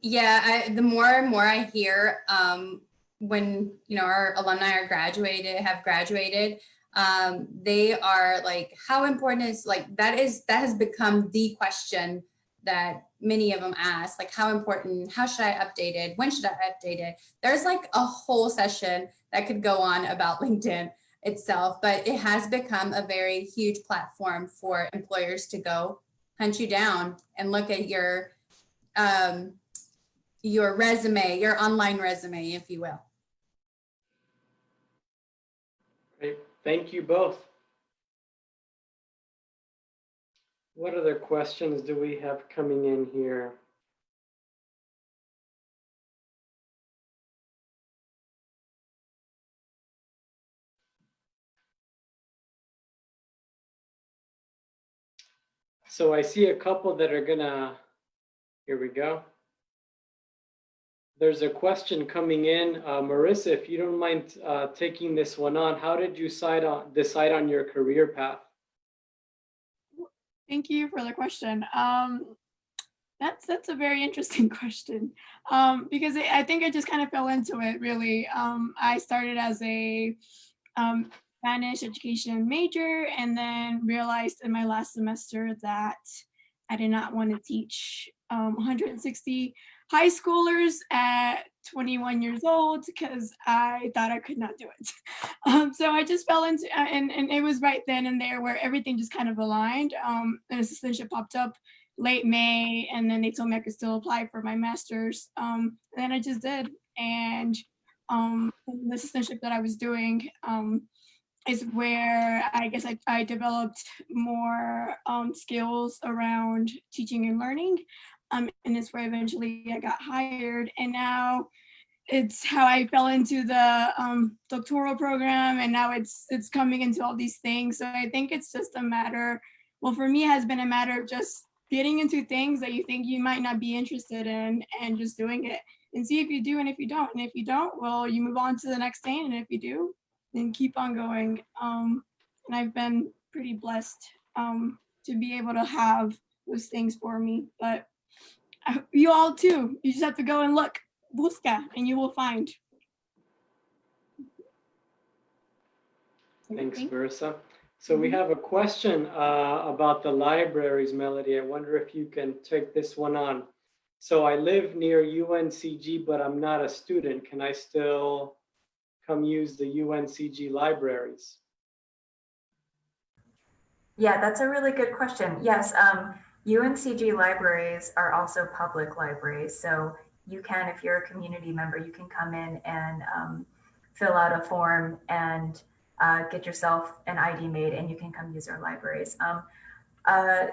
Yeah, I, the more and more I hear um, when, you know, our alumni are graduated, have graduated, um, they are like, how important is like, that is, that has become the question that many of them ask, like how important, how should I update it? When should I update it? There's like a whole session that could go on about LinkedIn itself, but it has become a very huge platform for employers to go hunt you down and look at your um, your resume, your online resume, if you will. Great. Thank you both. What other questions do we have coming in here? So I see a couple that are gonna, here we go. There's a question coming in. Uh, Marissa, if you don't mind uh, taking this one on, how did you decide on, decide on your career path? Thank you for the question. Um, that's that's a very interesting question um, because I think I just kind of fell into it really. Um, I started as a um, Spanish education major and then realized in my last semester that I did not want to teach um, 160 high schoolers at 21 years old because I thought I could not do it. Um, so I just fell into, uh, and, and it was right then and there where everything just kind of aligned. Um, an assistantship popped up late May, and then they told me I could still apply for my master's. Um, and then I just did. And um, the assistantship that I was doing um, is where I guess I, I developed more um, skills around teaching and learning. Um, and it's where eventually I got hired. And now it's how I fell into the um, doctoral program, and now it's it's coming into all these things. So I think it's just a matter. Well, for me, it has been a matter of just getting into things that you think you might not be interested in, and just doing it, and see if you do, and if you don't, and if you don't, well, you move on to the next thing, and if you do, then keep on going. Um, and I've been pretty blessed um, to be able to have those things for me, but you all too. You just have to go and look busca and you will find. Thanks, Thank- Marissa. So we have a question uh, about the libraries, Melody. I wonder if you can take this one on. So I live near UNCG, but I'm not a student. Can I still come use the UNCG libraries? Yeah, that's a really good question. Yes, um, UNCG libraries are also public libraries. So you can, if you're a community member, you can come in and um, fill out a form and uh, get yourself an ID made and you can come use our libraries. Um, uh,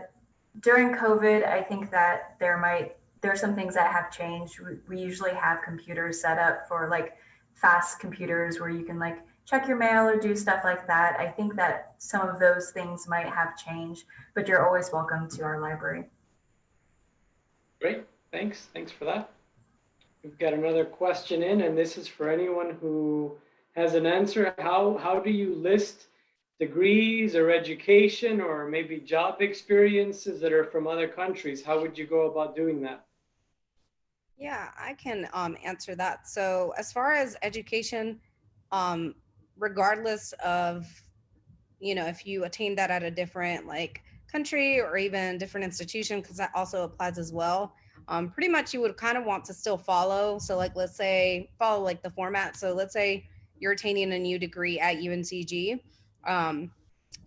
during COVID, I think that there might, there are some things that have changed. We, we usually have computers set up for like fast computers where you can like check your mail or do stuff like that. I think that some of those things might have changed, but you're always welcome to our library. Great, thanks. Thanks for that. We've got another question in, and this is for anyone who has an answer. How, how do you list degrees or education or maybe job experiences that are from other countries? How would you go about doing that? Yeah, I can um, answer that. So as far as education, um, regardless of, you know, if you attain that at a different like country or even different institution, because that also applies as well. Um, pretty much you would kind of want to still follow. So like, let's say follow like the format. So let's say you're attaining a new degree at UNCG. Um,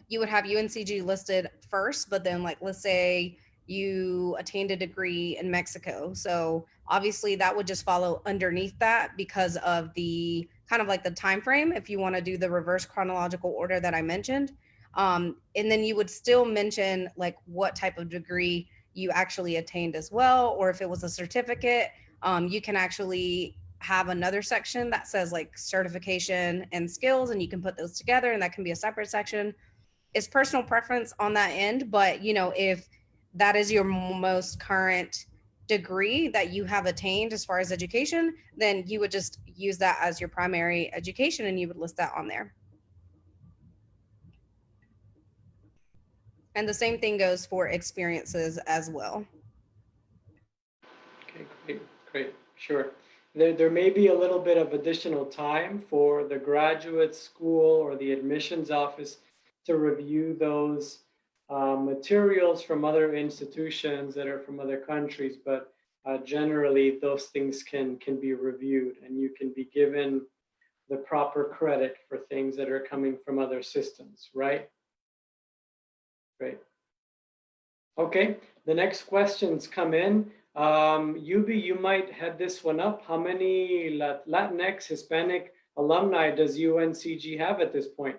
you would have UNCG listed first, but then like, let's say you attained a degree in Mexico. So obviously that would just follow underneath that because of the kind of like the time frame if you want to do the reverse chronological order that I mentioned. Um, and then you would still mention like what type of degree you actually attained as well, or if it was a certificate, um, you can actually have another section that says like certification and skills, and you can put those together, and that can be a separate section. It's personal preference on that end, but you know, if that is your most current degree that you have attained as far as education, then you would just use that as your primary education and you would list that on there. And the same thing goes for experiences as well. Okay, great, great, sure. There, there may be a little bit of additional time for the graduate school or the admissions office to review those uh, materials from other institutions that are from other countries, but uh, generally those things can can be reviewed and you can be given the proper credit for things that are coming from other systems, right? Great. Okay, the next questions come in. Um, Yubi, you might have this one up. How many Latinx Hispanic alumni does UNCG have at this point?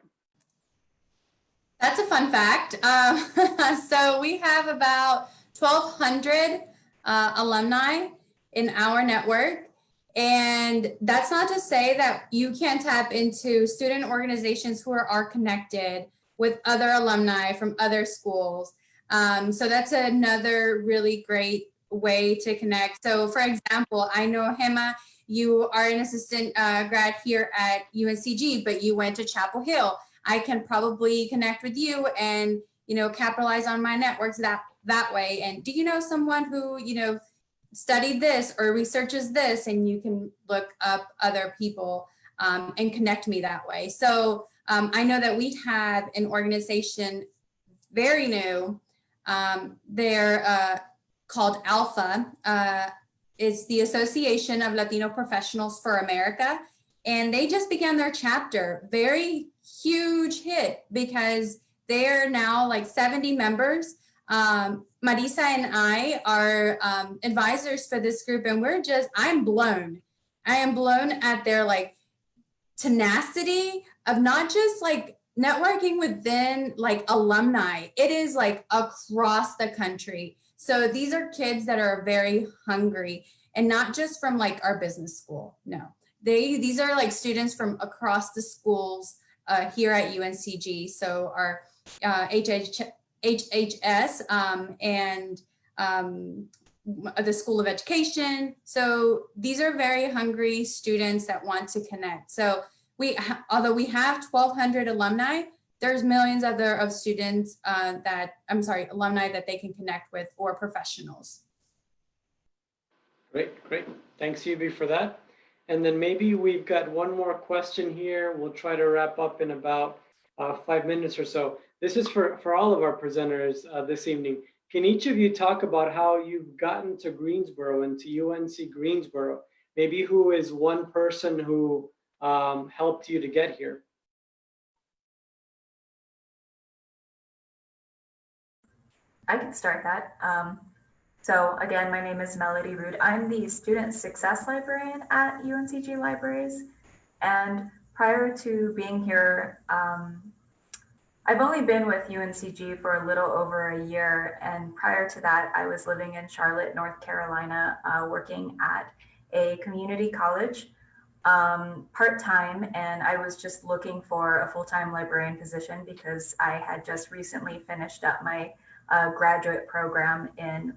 That's a fun fact. Uh, so we have about 1,200 uh, alumni in our network. And that's not to say that you can't tap into student organizations who are, are connected with other alumni from other schools. Um, so that's another really great way to connect. So for example, I know Gema, you are an assistant uh, grad here at UNCG, but you went to Chapel Hill. I can probably connect with you and, you know, capitalize on my networks that, that way. And do you know someone who, you know, studied this or researches this and you can look up other people um, and connect me that way. So um, I know that we have an organization very new. Um, they're uh, called ALPFA. Uh, it's the Association of Latino Professionals for America. And they just began their chapter. Very huge hit because they're now like 70 members. Um, Marisa and I are um, advisors for this group, and we're just, I'm blown. I am blown at their like tenacity of not just like networking within like alumni, it is like across the country. So these are kids that are very hungry and not just from like our business school. No, they these are like students from across the schools uh, here at UNCG. So our uh, HH, HHS um, and um, the School of Education. So these are very hungry students that want to connect. So we, although we have 1200 alumni, there's millions other of students uh, that, I'm sorry, alumni that they can connect with or professionals. Great, great. Thanks, Yubi, for that. And then maybe we've got one more question here. We'll try to wrap up in about uh, five minutes or so. This is for, for all of our presenters uh, this evening. Can each of you talk about how you've gotten to Greensboro and to UNC Greensboro? Maybe who is one person who um, helped you to get here? I can start that. Um, so again, my name is Melody Rood. I'm the Student Success Librarian at UNCG Libraries. And prior to being here, um, I've only been with UNCG for a little over a year. And prior to that, I was living in Charlotte, North Carolina, uh, working at a community college um, part-time and I was just looking for a full-time librarian position because I had just recently finished up my uh, graduate program in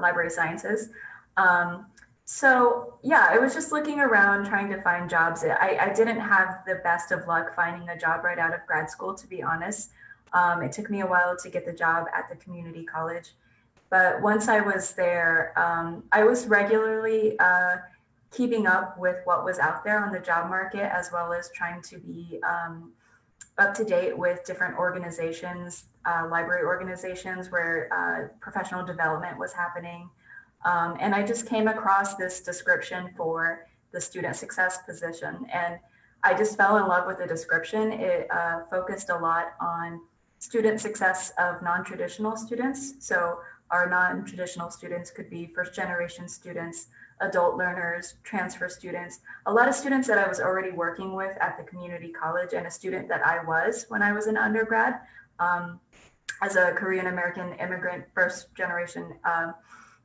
library sciences. Um, so yeah, I was just looking around trying to find jobs. I, I, didn't have the best of luck finding a job right out of grad school, to be honest. Um, it took me a while to get the job at the community college. But once I was there, um, I was regularly uh, keeping up with what was out there on the job market, as well as trying to be um, up to date with different organizations, uh, library organizations where uh, professional development was happening. Um, and I just came across this description for the student success position. And I just fell in love with the description. It uh, focused a lot on student success of non-traditional students. So our non-traditional students could be first generation students, adult learners, transfer students, a lot of students that I was already working with at the community college and a student that I was when I was an undergrad um, as a Korean American immigrant first generation uh,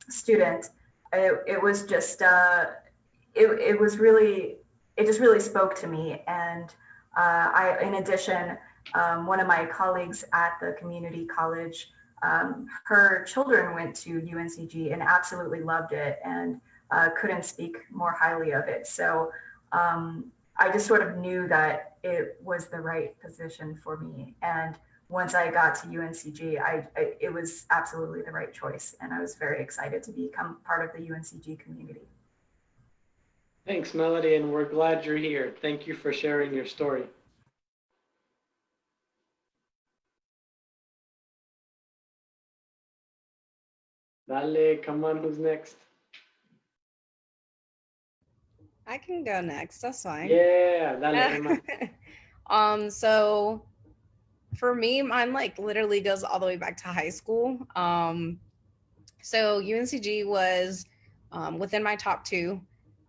student. It, it, was just, uh, it, it was really, it just really spoke to me. And uh, I, in addition, um, one of my colleagues at the community college, um, her children went to UNCG and absolutely loved it. And uh, couldn't speak more highly of it. So um, I just sort of knew that it was the right position for me. And once I got to UNCG, I, I, it was absolutely the right choice. And I was very excited to become part of the UNCG community. Thanks, Melody, and we're glad you're here. Thank you for sharing your story. Dale, come on, who's next? I can go next. That's fine. Yeah, dale, um, so for me, mine like literally goes all the way back to high school. Um, so UNCG was um, within my top two.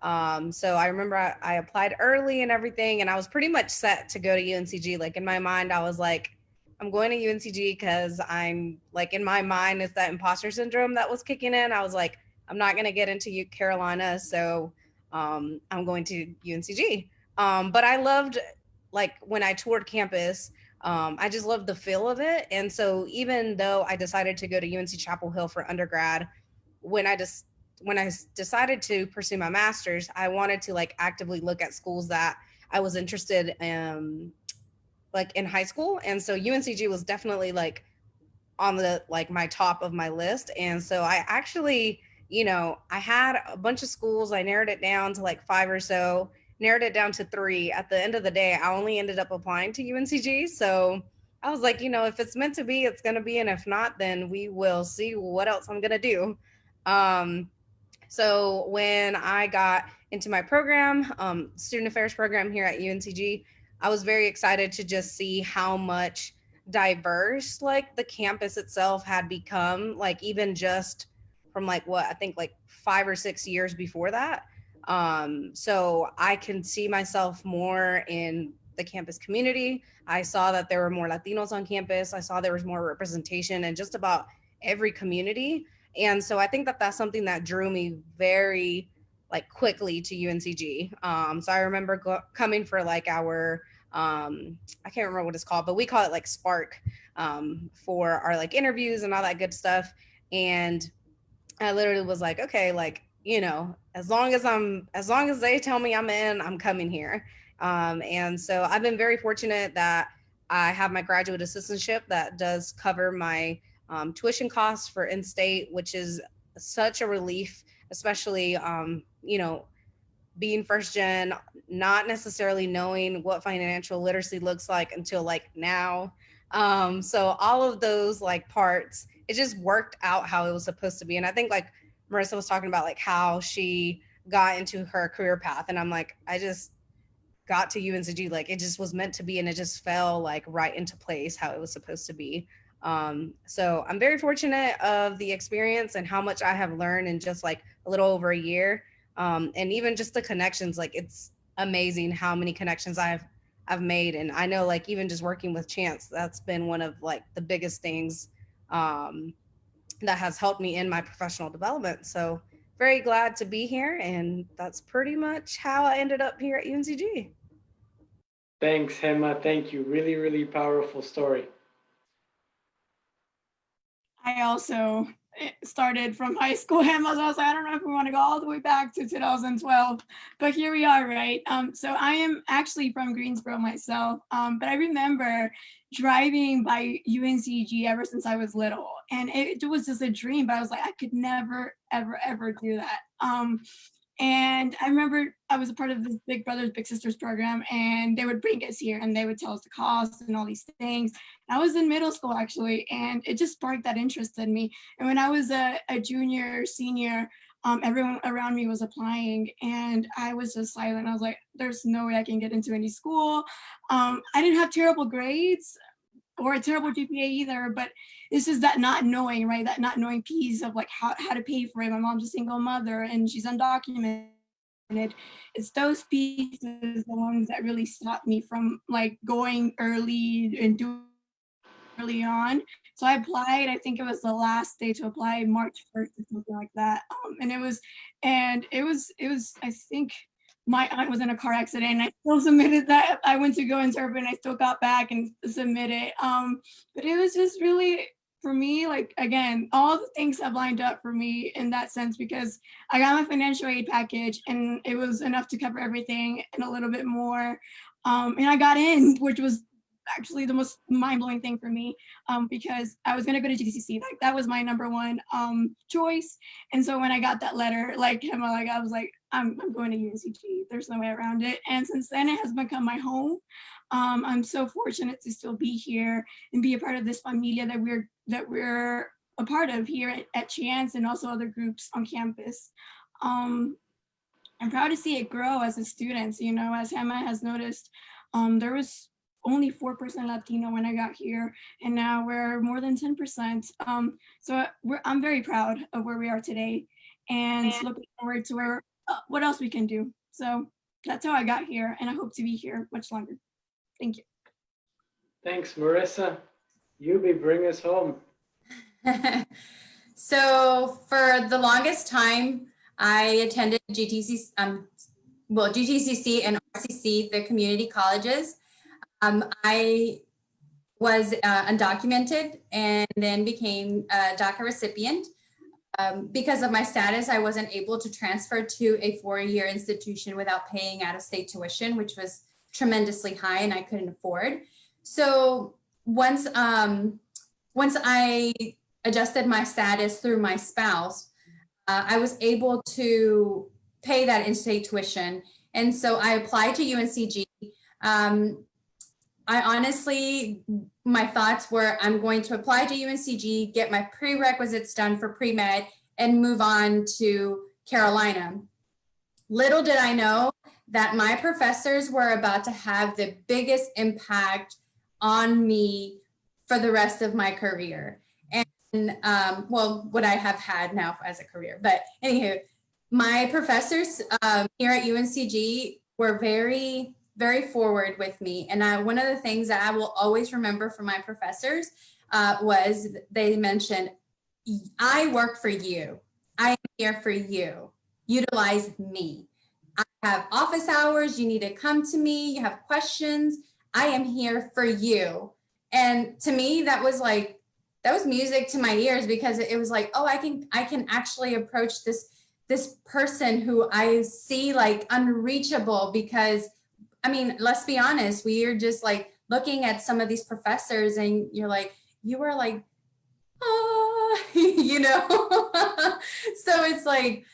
Um, so I remember I, I applied early and everything, and I was pretty much set to go to UNCG. Like in my mind, I was like, I'm going to UNCG because I'm like in my mind, it's that imposter syndrome that was kicking in. I was like, I'm not going to get into Carolina. So um, I'm going to UNCG. Um, but I loved like when I toured campus, um, I just loved the feel of it. And so even though I decided to go to UNC Chapel Hill for undergrad, when I just when I decided to pursue my master's, I wanted to like actively look at schools that I was interested in, like in high school. And so UNCG was definitely like on the like my top of my list. And so I actually you know, I had a bunch of schools. I narrowed it down to like five or so, narrowed it down to three. At the end of the day, I only ended up applying to UNCG. So I was like, you know, if it's meant to be, it's going to be. And if not, then we will see what else I'm going to do. Um, so when I got into my program, um, student affairs program here at UNCG, I was very excited to just see how much diverse like the campus itself had become like even just from like what i think like five or six years before that. Um so i can see myself more in the campus community. I saw that there were more latinos on campus. I saw there was more representation in just about every community. And so i think that that's something that drew me very like quickly to uncg um so i remember go- coming for like our um i can't remember what it's called but we call it like spark um for our like interviews and all that good stuff. And i literally was like okay like you know as long as i'm as long as they tell me i'm in i'm coming here um and so i've been very fortunate that i have my graduate assistantship that does cover my um, tuition costs for in-state which is such a relief especially um you know being first gen not necessarily knowing what financial literacy looks like until like now. Um, so all of those like parts, it just worked out how it was supposed to be. And I think like Marissa was talking about like how she got into her career path. And I'm like, I just got to UNCG, like it just was meant to be and it just fell like right into place how it was supposed to be. Um, so I'm very fortunate of the experience and how much I have learned in just like a little over a year um, and even just the connections like it's amazing how many connections i've i've made and i know like even just working with chance that's been one of like the biggest things um, that has helped me in my professional development so very glad to be here and that's pretty much how i ended up here at uncg Thanks, Gema. Thank you. Really, really powerful story. I also eh, started from high school hymn. So I was like, I don't know if we want to go all the way back to 2012, but here we are, right? Um, so I am actually from Greensboro myself, um, but I remember driving by UNCG ever since I was little, and it, was just a dream. But I was like, I could never, ever, ever do that. Um, and I remember I was a part of this Big Brothers Big Sisters program, and they would bring us here and they would tell us the cost and all these things. I was in middle school actually, and it just sparked that interest in me. And when I was a, a junior, senior, um, everyone around me was applying, and I was just silent. I was like, "There's no way I can get into any school." Um, I didn't have terrible grades or a terrible GPA either, but it's just that not knowing, right? That not knowing piece of like how, how to pay for it. My mom's a single mother and she's undocumented. It's those pieces, the ones that really stopped me from like going early and doing early on. So I applied, I think it was the last day to apply, March 1st or something like that. Um, and it was, and it was, it was, I think my aunt was in a car accident and I still submitted that. I went to go interpret and I still got back and submitted. Um, but it was just really, for me, like, again, all the things have lined up for me in that sense because I got my financial aid package and it was enough to cover everything and a little bit more. Um, and I got in, which was actually the most mind-blowing thing for me um, because I was gonna go to GCC. Like that was my number one um, choice. And so when I got that letter, like Gema, like I was like, I'm, I'm going to UNCG. There's no way around it. And since then, it has become my home. Um, I'm so fortunate to still be here and be a part of this familia that we're that we're a part of here at, at Chance and also other groups on campus. Um, I'm proud to see it grow as a student. You know, as Gema has noticed, um, there was only 4% Latino when I got here, and now we're more than 10%. Um, so I'm very proud of where we are today and looking forward to where uh, what else we can do. So that's how I got here, and I hope to be here much longer. Thank you. Thanks, Marissa. Yubi, bring us home. so for the longest time, I attended GTC, um, well, GTCC and RCC, the community colleges. Um, I was uh, undocumented and then became a DACA recipient. Um, because of my status, I wasn't able to transfer to a four-year institution without paying out-of-state tuition, which was tremendously high and I couldn't afford. So once, um, once I adjusted my status through my spouse, uh, I was able to pay that in-state tuition. And so I applied to UNCG. Um, I honestly, my thoughts were I'm going to apply to UNCG, get my prerequisites done for pre-med and move on to Carolina. Little did I know that my professors were about to have the biggest impact on me for the rest of my career. And um, well, what I have had now as a career. But anywho, my professors um, here at UNCG were very, very forward with me. And I, one of the things that I will always remember from my professors uh, was they mentioned, I work for you. I am here for you. Utilize me. I have office hours. You need to come to me. You have questions. I am here for you. And to me, that was like, that was music to my ears because it was like, oh, I can, I can actually approach this, this person who I see like unreachable because, I mean, let's be honest, we are just like looking at some of these professors and you're like, you are like, oh, you know? so it's like,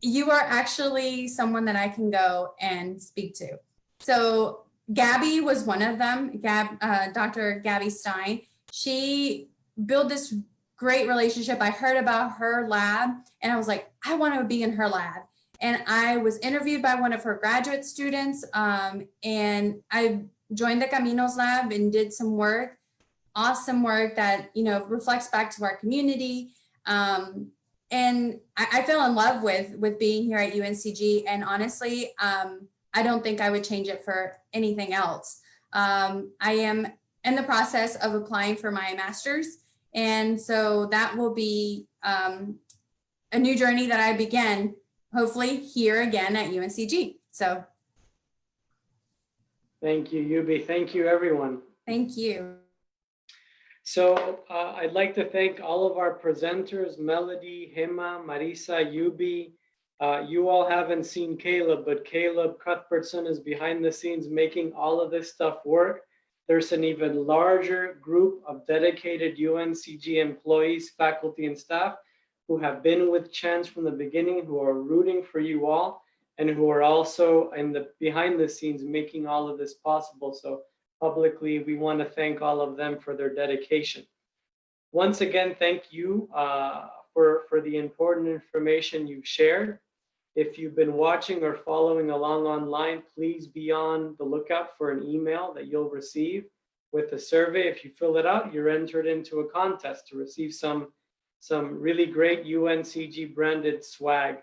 you are actually someone that I can go and speak to. So Gabby was one of them, Gab, uh, Dr. Gabby Stein. She built this great relationship. I heard about her lab and I was like, I want to be in her lab. And I was interviewed by one of her graduate students um, and I joined the Caminos lab and did some work, awesome work that, you know, reflects back to our community. Um, and I, I, fell in love with, with being here at UNCG. And honestly, um, I don't think I would change it for anything else. Um, I am in the process of applying for my master's. And so that will be um, a new journey that I begin, hopefully here again at UNCG. So. Thank you, Yubi. Thank you, everyone. Thank you. So uh, I'd like to thank all of our presenters, Melody, Gema, Marisa, Yubi. Uh, you all haven't seen Caleb, but Caleb Cuthbertson is behind the scenes making all of this stuff work. There's an even larger group of dedicated UNCG employees, faculty, and staff who have been with Chance from the beginning, who are rooting for you all, and who are also in the behind the scenes making all of this possible. So publicly, we want to thank all of them for their dedication. Once again, thank you uh, for, for the important information you've shared. If you've been watching or following along online, please be on the lookout for an email that you'll receive with a survey. If you fill it out, you're entered into a contest to receive some, some really great UNCG branded swag.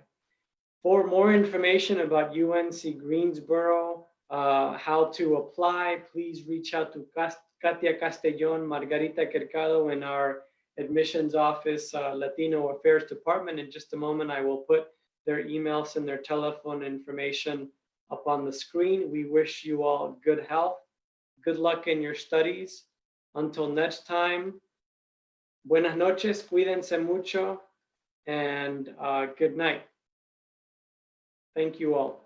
For more information about UNC Greensboro, uh, how to apply, please reach out to Katia Castellon, Margarita Quercado in our admissions office, uh, Latino Affairs Department. In just a moment, I will put their emails and their telephone information up on the screen. We wish you all good health, good luck in your studies. Until next time, buenas noches, cuídense mucho, and uh, good night. Thank you all.